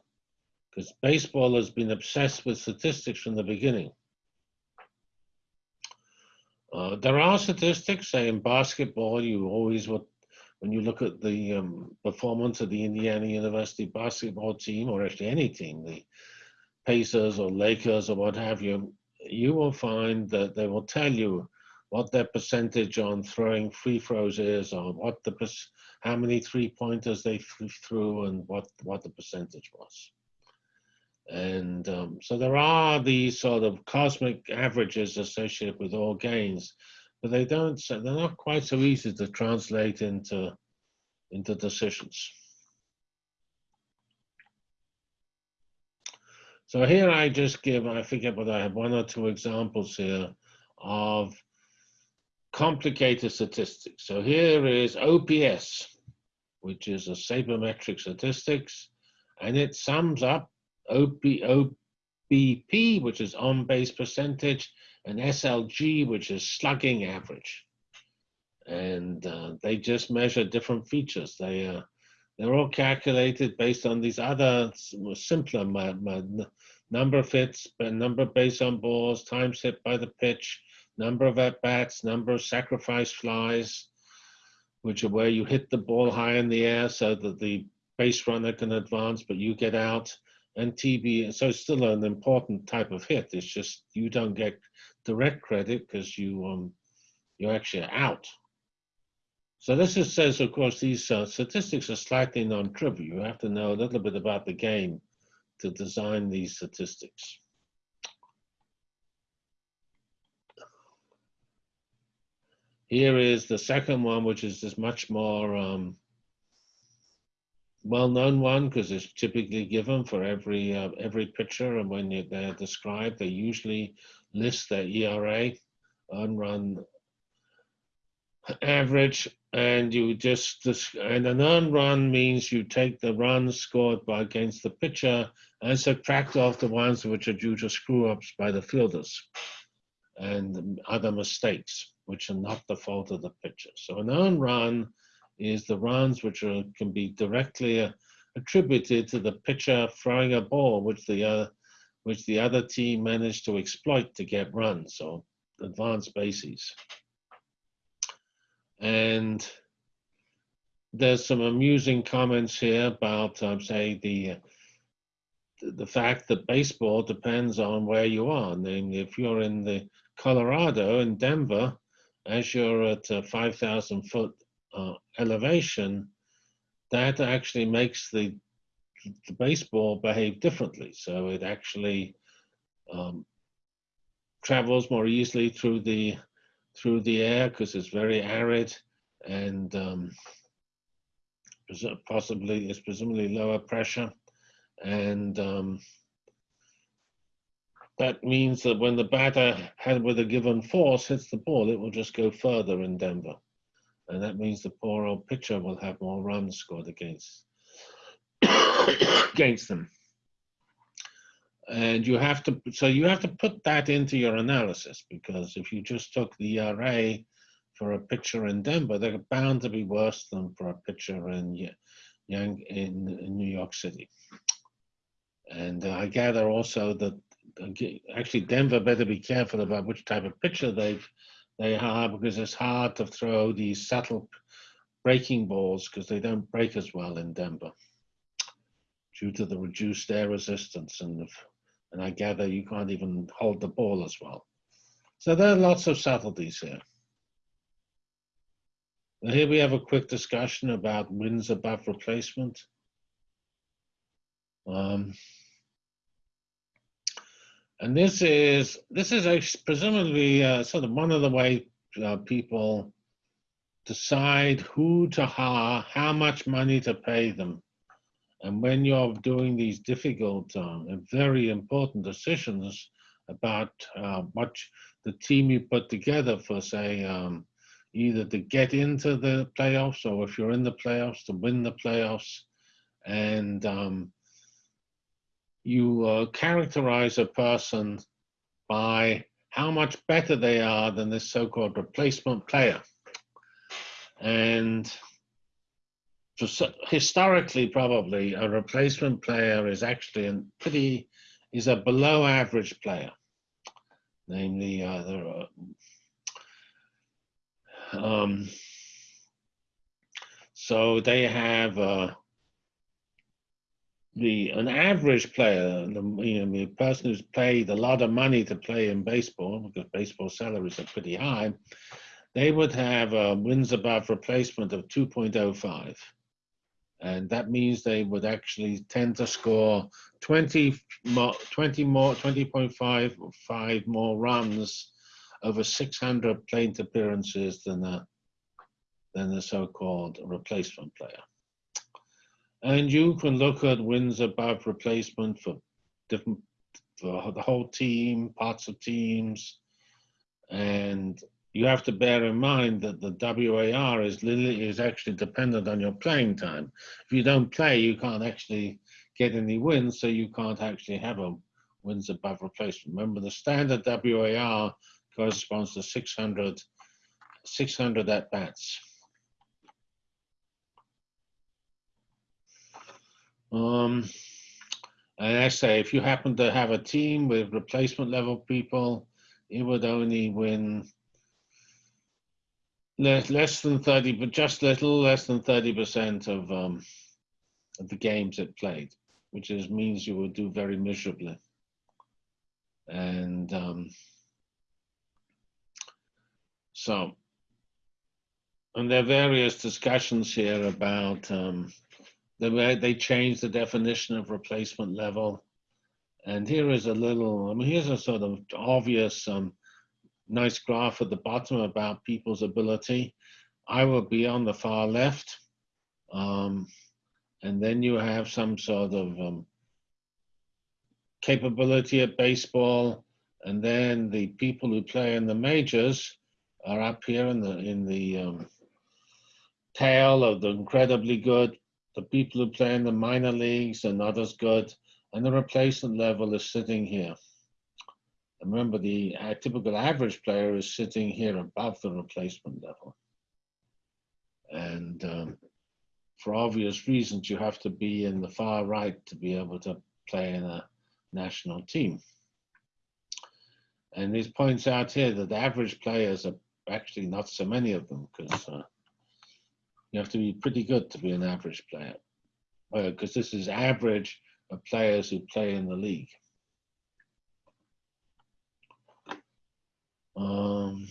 because baseball has been obsessed with statistics from the beginning. Uh, there are statistics, say in basketball, you always would, when you look at the um, performance of the Indiana University basketball team, or actually any team, the Pacers or Lakers or what have you, you will find that they will tell you what their percentage on throwing free throws is, or what the how many three pointers they threw, through, and what what the percentage was. And um, so there are these sort of cosmic averages associated with all gains, but they don't, they're not quite so easy to translate into, into decisions. So here I just give, I forget but I have, one or two examples here of complicated statistics. So here is OPS, which is a sabermetric statistics and it sums up OP, OBP, which is on base percentage, and SLG, which is slugging average. And uh, they just measure different features. They uh, they're all calculated based on these other simpler number of hits, number of base on balls, times hit by the pitch, number of at bats, number of sacrifice flies, which are where you hit the ball high in the air so that the base runner can advance, but you get out. And TB, so it's still an important type of hit. It's just you don't get direct credit because you um, you're actually out. So this is, says, of course, these uh, statistics are slightly non-trivial. You have to know a little bit about the game to design these statistics. Here is the second one, which is this much more um, well-known one because it's typically given for every uh, every pitcher, and when they're described, they usually list their ERA, earned run average, and you just and an earned run means you take the runs scored by against the pitcher and subtract off the ones which are due to screw ups by the fielders and other mistakes which are not the fault of the pitcher. So an earned run is the runs which are, can be directly uh, attributed to the pitcher throwing a ball which the uh, which the other team managed to exploit to get runs, so advanced bases. And there's some amusing comments here about, um, say, the the fact that baseball depends on where you are. And if you're in the Colorado in Denver, as you're at a 5,000 foot uh, elevation, that actually makes the the baseball behave differently. So it actually um, travels more easily through the through the air because it's very arid and um, possibly it's presumably lower pressure and um, that means that when the batter had with a given force hits the ball it will just go further in Denver and that means the poor old pitcher will have more runs scored against against them and you have to so you have to put that into your analysis because if you just took the ERA for a pitcher in Denver, they're bound to be worse than for a pitcher in in, in New York City. And I gather also that actually Denver better be careful about which type of pitcher they've they have because it's hard to throw these subtle breaking balls because they don't break as well in Denver due to the reduced air resistance and and I gather you can't even hold the ball as well. So there are lots of subtleties here. Now here we have a quick discussion about wins above replacement. Um, and this is this is presumably uh, sort of one of the way uh, people decide who to hire, how much money to pay them. And when you're doing these difficult um, and very important decisions about uh, what the team you put together for, say, um, either to get into the playoffs or if you're in the playoffs, to win the playoffs, and um, you uh, characterize a person by how much better they are than this so-called replacement player. And historically, probably a replacement player is actually a pretty is a below average player. Namely, uh, are, um, so they have uh, the an average player, the, you know, the person who's paid a lot of money to play in baseball because baseball salaries are pretty high. They would have a wins above replacement of 2.05 and that means they would actually tend to score 20 more, 20 more, 20.5 five more runs over 600 plate appearances than a than the so-called replacement player. And you can look at wins above replacement for different for the whole team, parts of teams, and you have to bear in mind that the WAR is is actually dependent on your playing time. If you don't play, you can't actually get any wins, so you can't actually have a wins above replacement. Remember, the standard WAR corresponds to 600, 600 at bats. Um, and I say, if you happen to have a team with replacement level people, it would only win less, less than 30, but just little less than 30% of, um, of the games it played, which is, means you would do very miserably. And um, so, and there are various discussions here about um, the way they changed the definition of replacement level. And here is a little, I mean, here's a sort of obvious, um, nice graph at the bottom about people's ability. I will be on the far left. Um, and then you have some sort of um, capability at baseball. And then the people who play in the majors are up here in the, in the um, tail of the incredibly good the people who play in the minor leagues are not as good, and the replacement level is sitting here. And remember, the uh, typical average player is sitting here above the replacement level. And um, for obvious reasons, you have to be in the far right to be able to play in a national team. And this points out here that the average players are actually not so many of them because uh, you have to be pretty good to be an average player because uh, this is average of players who play in the league. Um,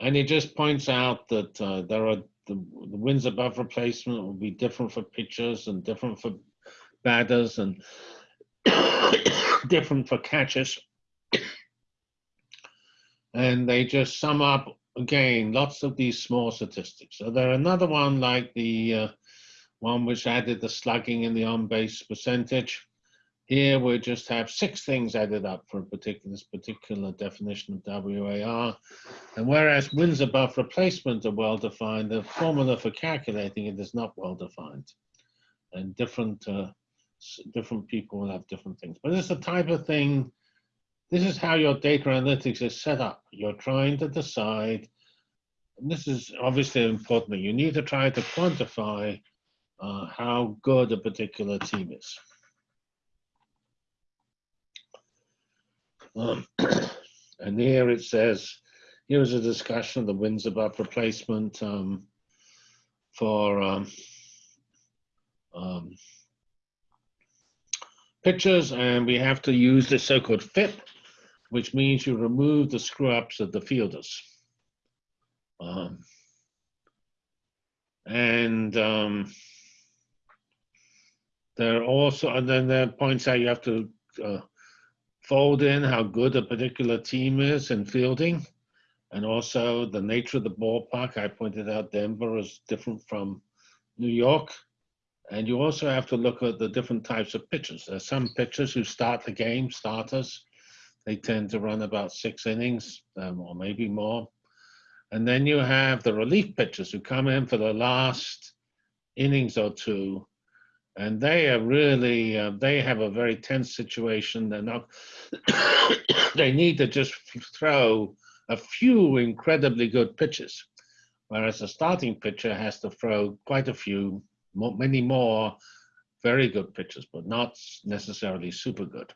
and he just points out that uh, there are the, the, wins above replacement will be different for pitchers and different for batters and different for catchers. and they just sum up again, lots of these small statistics. So there another one like the uh, one which added the slugging and the on-base percentage. Here we just have six things added up for a particular, this particular definition of WAR. And whereas wins above replacement are well defined, the formula for calculating it is not well defined. And different, uh, different people will have different things. But it's the type of thing this is how your data analytics is set up. You're trying to decide, and this is obviously important, you need to try to quantify uh, how good a particular team is. Um, and here it says, here is a discussion of the wins above replacement um, for um, um, pitchers, and we have to use the so-called FIP, which means you remove the screw-ups of the fielders. Um, and um, there are also, and then there points out you have to uh, fold in how good a particular team is in fielding, and also the nature of the ballpark. I pointed out Denver is different from New York. And you also have to look at the different types of pitchers. There's some pitchers who start the game, starters, they tend to run about six innings um, or maybe more. And then you have the relief pitchers who come in for the last innings or two. And they are really, uh, they have a very tense situation. They're not, they need to just throw a few incredibly good pitches. Whereas a starting pitcher has to throw quite a few, many more very good pitches, but not necessarily super good.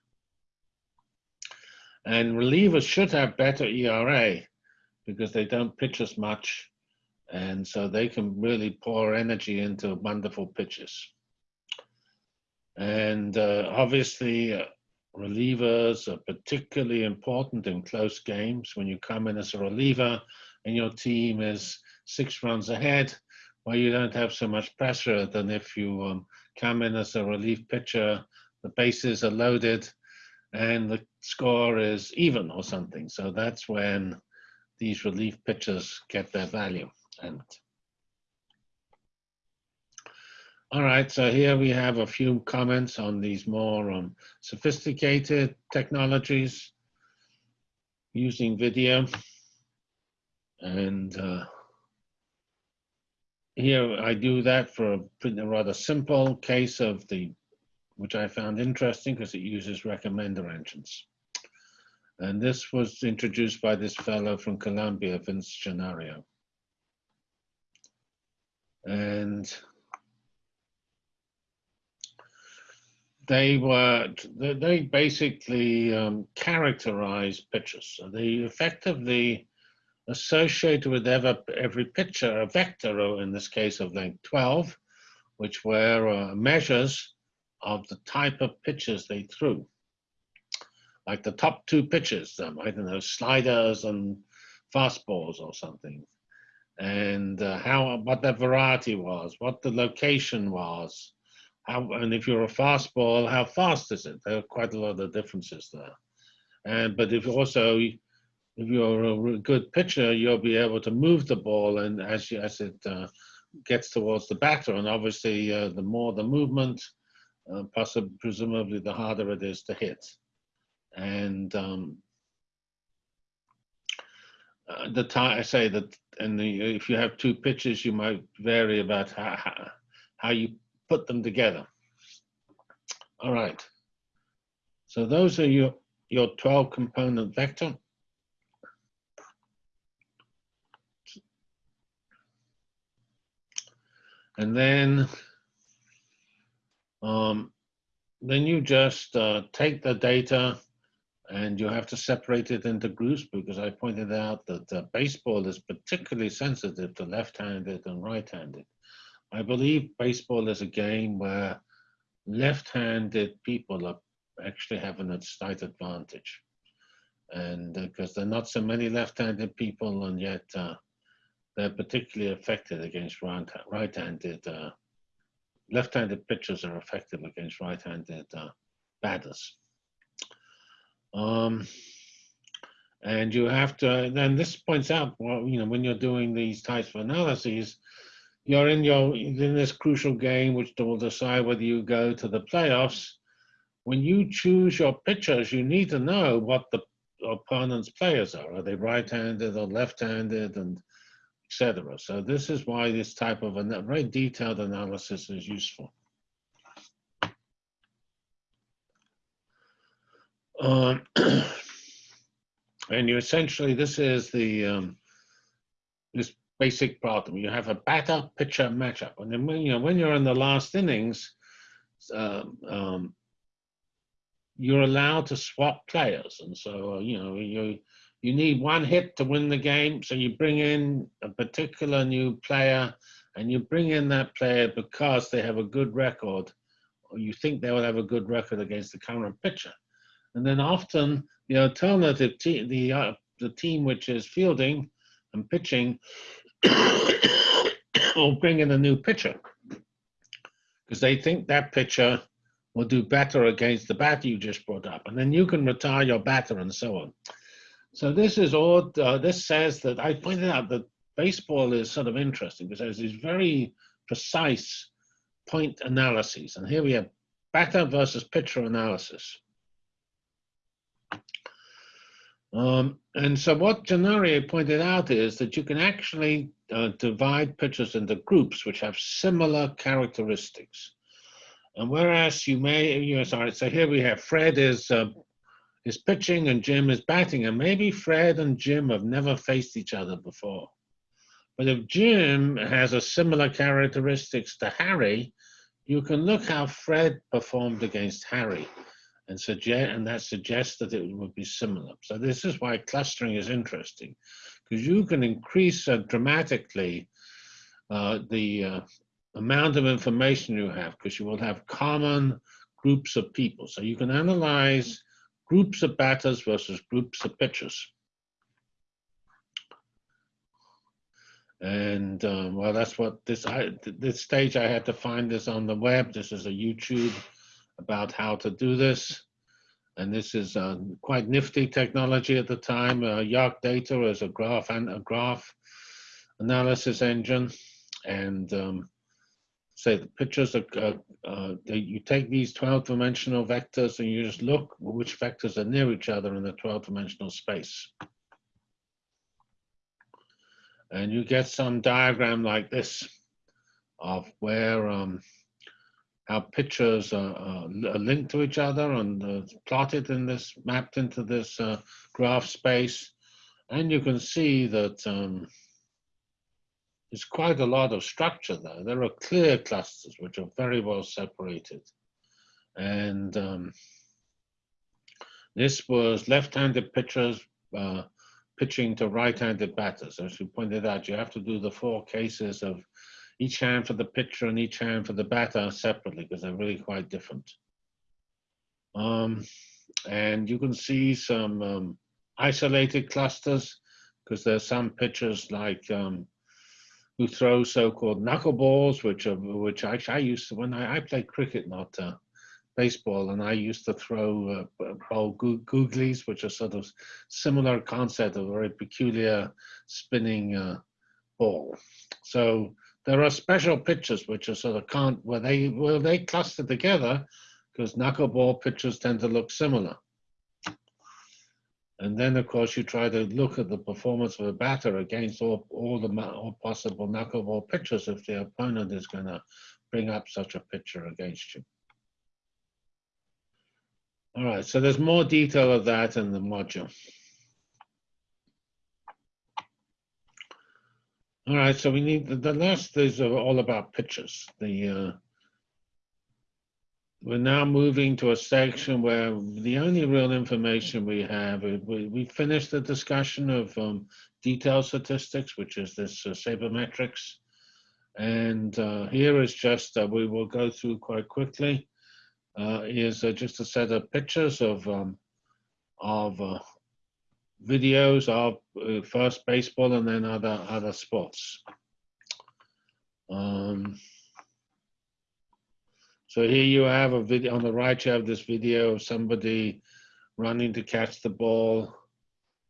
And relievers should have better ERA because they don't pitch as much. And so they can really pour energy into wonderful pitches. And uh, obviously, uh, relievers are particularly important in close games. When you come in as a reliever and your team is six runs ahead, well, you don't have so much pressure than if you um, come in as a relief pitcher, the bases are loaded, and the score is even or something. So that's when these relief pitchers get their value. And all right, so here we have a few comments on these more um, sophisticated technologies using video. And uh, here I do that for a rather simple case of the, which I found interesting because it uses recommender engines. And this was introduced by this fellow from Columbia, Vince Gennaro. And they were, they basically um, characterized pictures. So they effectively associated with every, every picture a vector, or in this case of length 12, which were uh, measures of the type of pitches they threw. Like the top two pitches, um, I don't know, sliders and fastballs or something. And uh, how what the variety was, what the location was, how, and if you're a fastball, how fast is it? There are quite a lot of differences there. And but if also if you're a good pitcher, you'll be able to move the ball, and as you, as it uh, gets towards the batter, and obviously uh, the more the movement, uh, possibly presumably the harder it is to hit. And um, uh, the time I say that, and if you have two pitches, you might vary about how, how, how you put them together. All right. So those are your your 12 component vector. And then, um, then you just uh, take the data and you have to separate it into groups because I pointed out that uh, baseball is particularly sensitive to left-handed and right-handed. I believe baseball is a game where left-handed people are actually having a slight advantage. And because uh, there are not so many left-handed people and yet uh, they're particularly affected against right-handed, uh, left-handed pitchers are effective against right-handed uh, batters. Um, and you have to, then this points out, well, you know, when you're doing these types of analyses, you're in your in this crucial game, which will decide whether you go to the playoffs. When you choose your pitchers, you need to know what the opponent's players are. Are they right-handed or left-handed, and etc. So this is why this type of a very detailed analysis is useful. Um, and you essentially, this is the um, this basic problem. You have a batter pitcher matchup, and then when you know when you're in the last innings, um, um, you're allowed to swap players, and so uh, you know you you need one hit to win the game. So you bring in a particular new player and you bring in that player because they have a good record or you think they will have a good record against the current pitcher. And then often the alternative team, the, uh, the team which is fielding and pitching will bring in a new pitcher because they think that pitcher will do better against the batter you just brought up. And then you can retire your batter and so on. So this is all, uh, this says that I pointed out that baseball is sort of interesting because there's these very precise point analyses. And here we have batter versus pitcher analysis. Um, and so what Gennaro pointed out is that you can actually uh, divide pitchers into groups which have similar characteristics. And whereas you may, you know, sorry, so here we have Fred is uh, is pitching and Jim is batting, and maybe Fred and Jim have never faced each other before. But if Jim has a similar characteristics to Harry, you can look how Fred performed against Harry and suggest and that suggests that it would be similar. So this is why clustering is interesting, because you can increase uh, dramatically uh, the uh, amount of information you have, because you will have common groups of people. So you can analyze groups of batters versus groups of pitchers. And um, well, that's what this I, this stage I had to find this on the web. This is a YouTube about how to do this. And this is uh, quite nifty technology at the time. Uh, YarcData is a graph and a graph analysis engine. And um, say the pictures are, uh, uh, you take these 12 dimensional vectors and you just look which vectors are near each other in the 12 dimensional space. And you get some diagram like this. of where um, pictures are, are linked to each other and uh, plotted in this, mapped into this uh, graph space. And you can see that um, there's quite a lot of structure there. There are clear clusters which are very well separated. And um, this was left-handed pitchers uh, pitching to right-handed batters. As you pointed out, you have to do the four cases of each hand for the pitcher and each hand for the batter separately because they're really quite different. Um, and you can see some um, isolated clusters because there's some pitchers like um, who throw so-called knuckleballs, which are which I, I used to when I, I played cricket, not uh, baseball, and I used to throw uh, ball googlies, which are sort of similar concept of a very peculiar spinning uh, ball. So there are special pitches which are sort of can't where they where they cluster together because knuckleball pitches tend to look similar. And then, of course, you try to look at the performance of a batter against all, all the all possible knuckleball pitches if the opponent is going to bring up such a pitcher against you. All right, so there's more detail of that in the module. All right, so we need the, the last is all about pictures. The uh, we're now moving to a section where the only real information we have we, we finished the discussion of um, detail statistics, which is this uh, sabermetrics, and uh, here is just uh, we will go through quite quickly. Uh, is uh, just a set of pictures of um, of uh, videos of uh, first baseball and then other other sports. Um, so here you have a video on the right. You have this video of somebody running to catch the ball,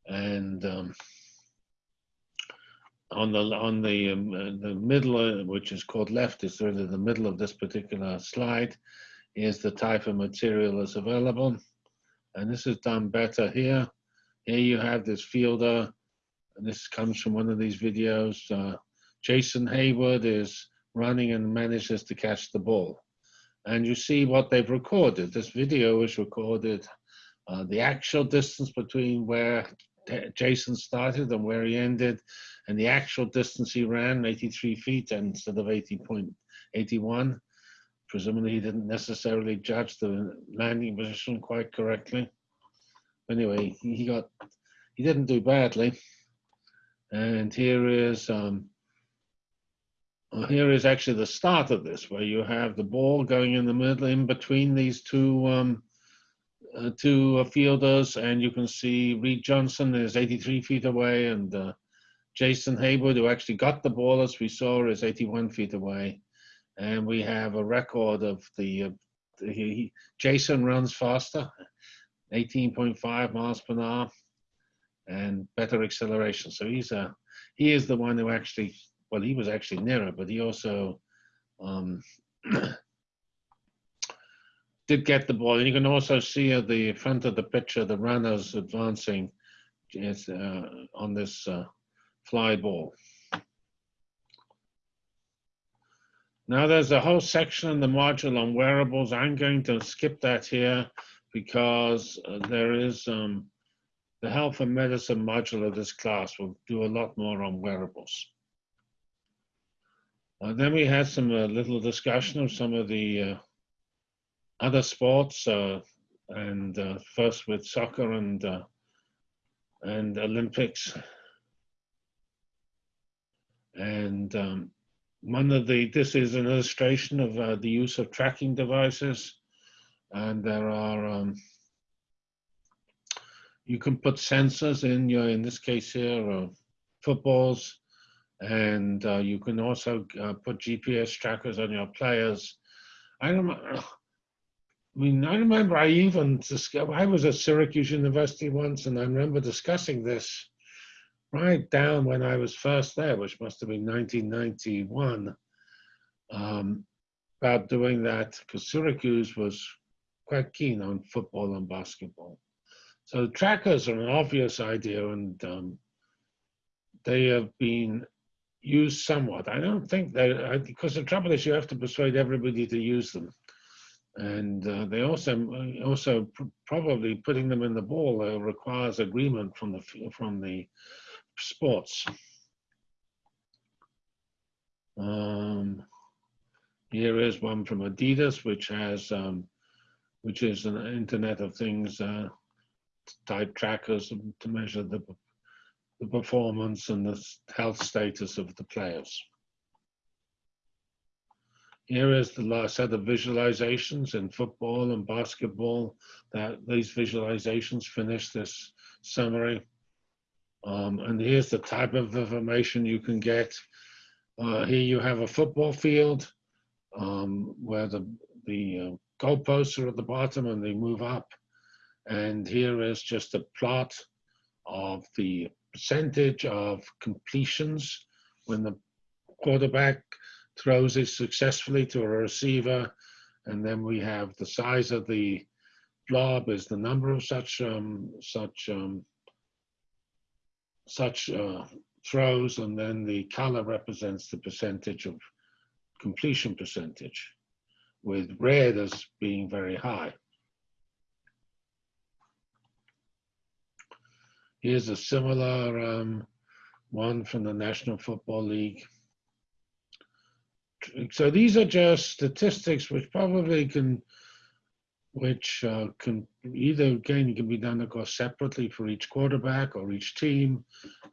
and um, on the on the um, uh, the middle, uh, which is called left, is really the middle of this particular slide, is the type of material that's available, and this is done better here. Here you have this fielder, and this comes from one of these videos. Uh, Jason Heyward is running and manages to catch the ball. And you see what they've recorded. This video is recorded uh, the actual distance between where Jason started and where he ended, and the actual distance he ran, 83 feet instead of 80.81. Presumably he didn't necessarily judge the landing position quite correctly anyway, he got he didn't do badly. And here is um, well, here is actually the start of this, where you have the ball going in the middle, in between these two um, uh, two uh, fielders, and you can see Reed Johnson is 83 feet away, and uh, Jason Heyward, who actually got the ball, as we saw, is 81 feet away. And we have a record of the, uh, he, Jason runs faster, 18.5 miles per hour and better acceleration. So he's a, he is the one who actually, well, he was actually nearer, but he also um, did get the ball. And you can also see at the front of the picture, the runners advancing uh, on this uh, fly ball. Now there's a whole section in the module on wearables. I'm going to skip that here because uh, there is um, the health and medicine module of this class will do a lot more on wearables. Uh, then we had some uh, little discussion of some of the uh, other sports, uh, and uh, first with soccer and and Olympics. And um, one of the, this is an illustration of the use of tracking devices and there are um, you can put sensors in your in this case here footballs and uh, you can also uh, put GPS trackers on your players. I don't I mean, I remember I even I was at Syracuse University once, and I remember discussing this right down when I was first there, which must have been 1991, um, about doing that because Syracuse was quite keen on football and basketball. So trackers are an obvious idea, and um, they have been used somewhat. I don't think they, because the trouble is you have to persuade everybody to use them. And uh, they also, also pr probably putting them in the ball uh, requires agreement from the, from the sports. Um, here is one from Adidas, which has, um, which is an Internet of Things uh, type trackers to measure the, the performance and the health status of the players. Here is the last set of visualizations in football and basketball. That these visualizations finish this summary. Um, and here's the type of information you can get. Uh, here you have a football field um, where the, the uh, goalposts are at the bottom and they move up. And here is just a plot of the percentage of completions when the quarterback throws it successfully to a receiver. And then we have the size of the blob is the number of such um, such um, such uh, throws, and then the color represents the percentage of completion percentage, with red as being very high. Here's a similar um, one from the National Football League. So these are just statistics which probably can, which uh, can either again can be done of course separately for each quarterback or each team,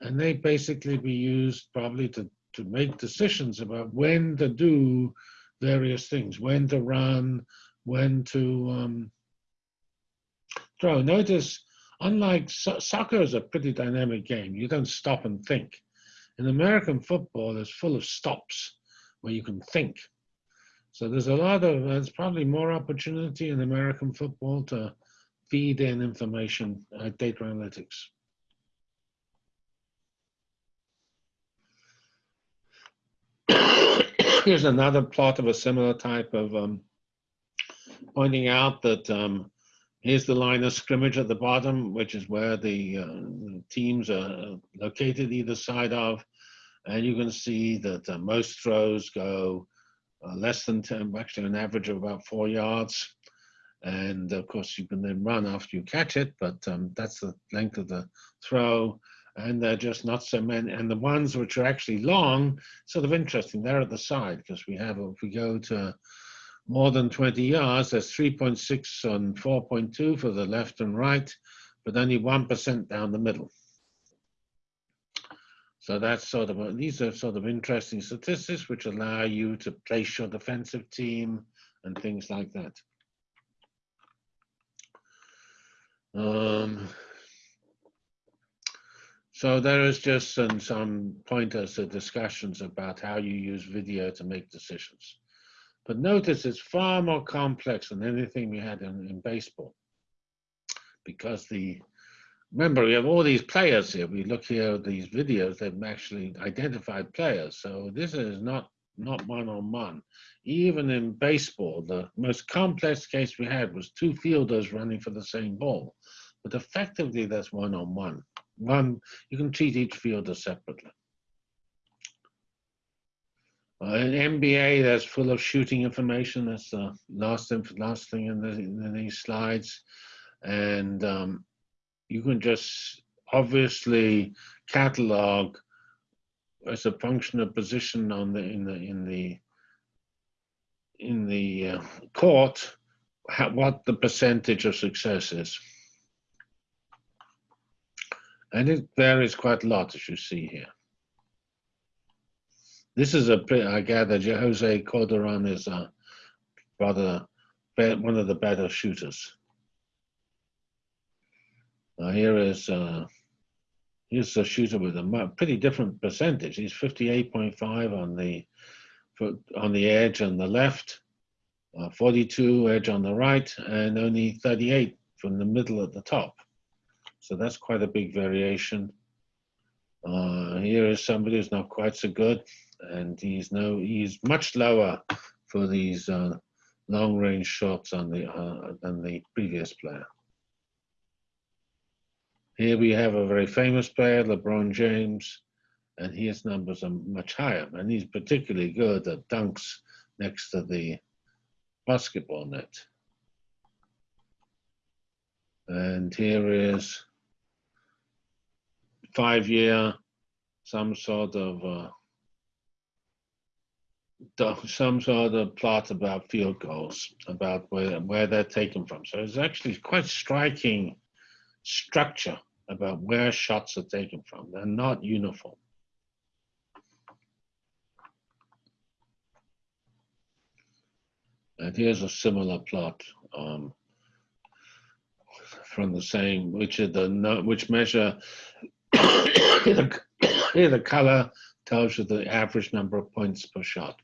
and they basically be used probably to to make decisions about when to do various things, when to run, when to um, throw. Notice unlike so soccer is a pretty dynamic game. You don't stop and think. In American football, it's full of stops where you can think. So there's a lot of, there's probably more opportunity in American football to feed in information, uh, data analytics. Here's another plot of a similar type of um, pointing out that um, Here's the line of scrimmage at the bottom, which is where the, uh, teams are located either side of. And you can see that uh, most throws go uh, less than 10, actually an average of about four yards. And of course, you can then run after you catch it, but um, that's the length of the throw. And they're just not so many. And the ones which are actually long, sort of interesting, they're at the side because we have, if we go to more than 20 yards, that's 3.6 on 4.2 for the left and right, but only 1% down the middle. So that's sort of, these are sort of interesting statistics which allow you to place your defensive team and things like that. Um, so there is just some, some pointers to discussions about how you use video to make decisions. But notice it's far more complex than anything we had in, in baseball. Because the, remember we have all these players here. We look here at these videos, they've actually identified players. So this is not not one-on-one. Even in baseball, the most complex case we had was two fielders running for the same ball. But effectively, that's one-on-one. -on -one. One, you can treat each fielder separately. An NBA that's full of shooting information. That's the last last thing in, the, in these slides, and um, you can just obviously catalog as a function of position on the in the in the in the uh, court what the percentage of success is. And it varies quite a lot, as you see here. This is a I gather, Jose Calderon is a rather one of the better shooters. Now here is uh, here's a shooter with a pretty different percentage. He's 58.5 on the on the edge on the left, uh, 42 edge on the right, and only 38 from the middle at the top. So that's quite a big variation. Uh, here is somebody who's not quite so good and he's no he's much lower for these uh, long range shots on the uh, than the previous player. Here we have a very famous player, LeBron James, and his numbers are much higher. And he's particularly good at dunks next to the basketball net. And here is five-year, some sort of uh, some sort of plot about field goals, about where where they're taken from. So it's actually quite striking structure about where shots are taken from. They're not uniform. And here's a similar plot um, from the same, which are the which measure here the color tells you the average number of points per shot.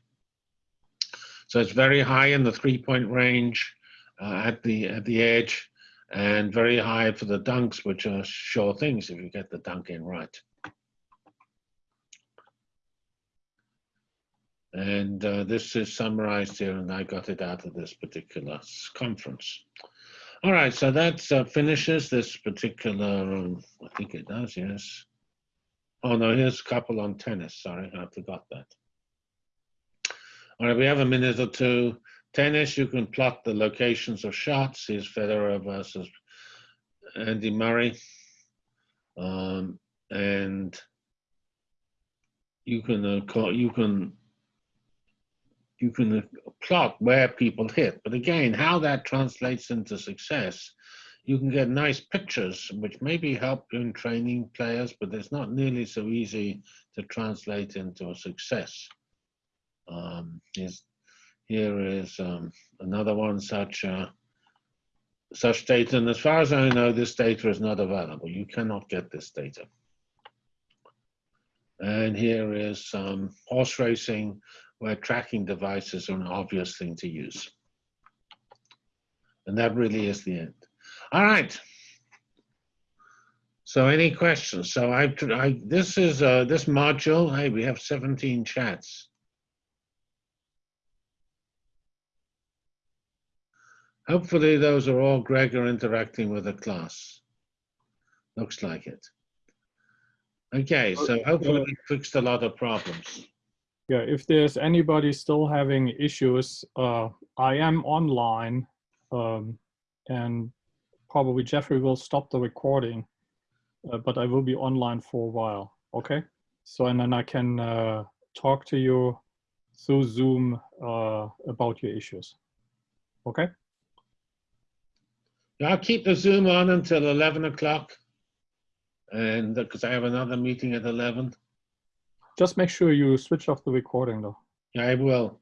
So it's very high in the three-point range uh, at the at the edge, and very high for the dunks, which are sure things if you get the dunk in right. And uh, this is summarized here, and I got it out of this particular conference. All right, so that uh, finishes this particular, um, I think it does, yes. Oh, no, here's a couple on tennis. Sorry, I forgot that. All right, we have a minute or two. Tennis, you can plot the locations of shots. Here's Federer versus Andy Murray. Um, and you can uh, you can you can uh, plot where people hit. But again, how that translates into success, you can get nice pictures, which maybe help in training players, but it's not nearly so easy to translate into a success. Um, here's, here is um, another one such uh, such data, and as far as I know, this data is not available. You cannot get this data. And here is um, horse racing, where tracking devices are an obvious thing to use. And that really is the end. All right. So any questions? So I've, I, this is, uh, this module, hey, we have 17 chats. Hopefully those are all Gregor interacting with the class. Looks like it. Okay, so hopefully we fixed a lot of problems. Yeah, if there's anybody still having issues, uh, I am online, um, and probably Jeffrey will stop the recording, uh, but I will be online for a while. Okay, so and then I can uh, talk to you through Zoom uh, about your issues. Okay. I'll keep the Zoom on until 11 o'clock. And uh, because I have another meeting at 11. Just make sure you switch off the recording though. I will.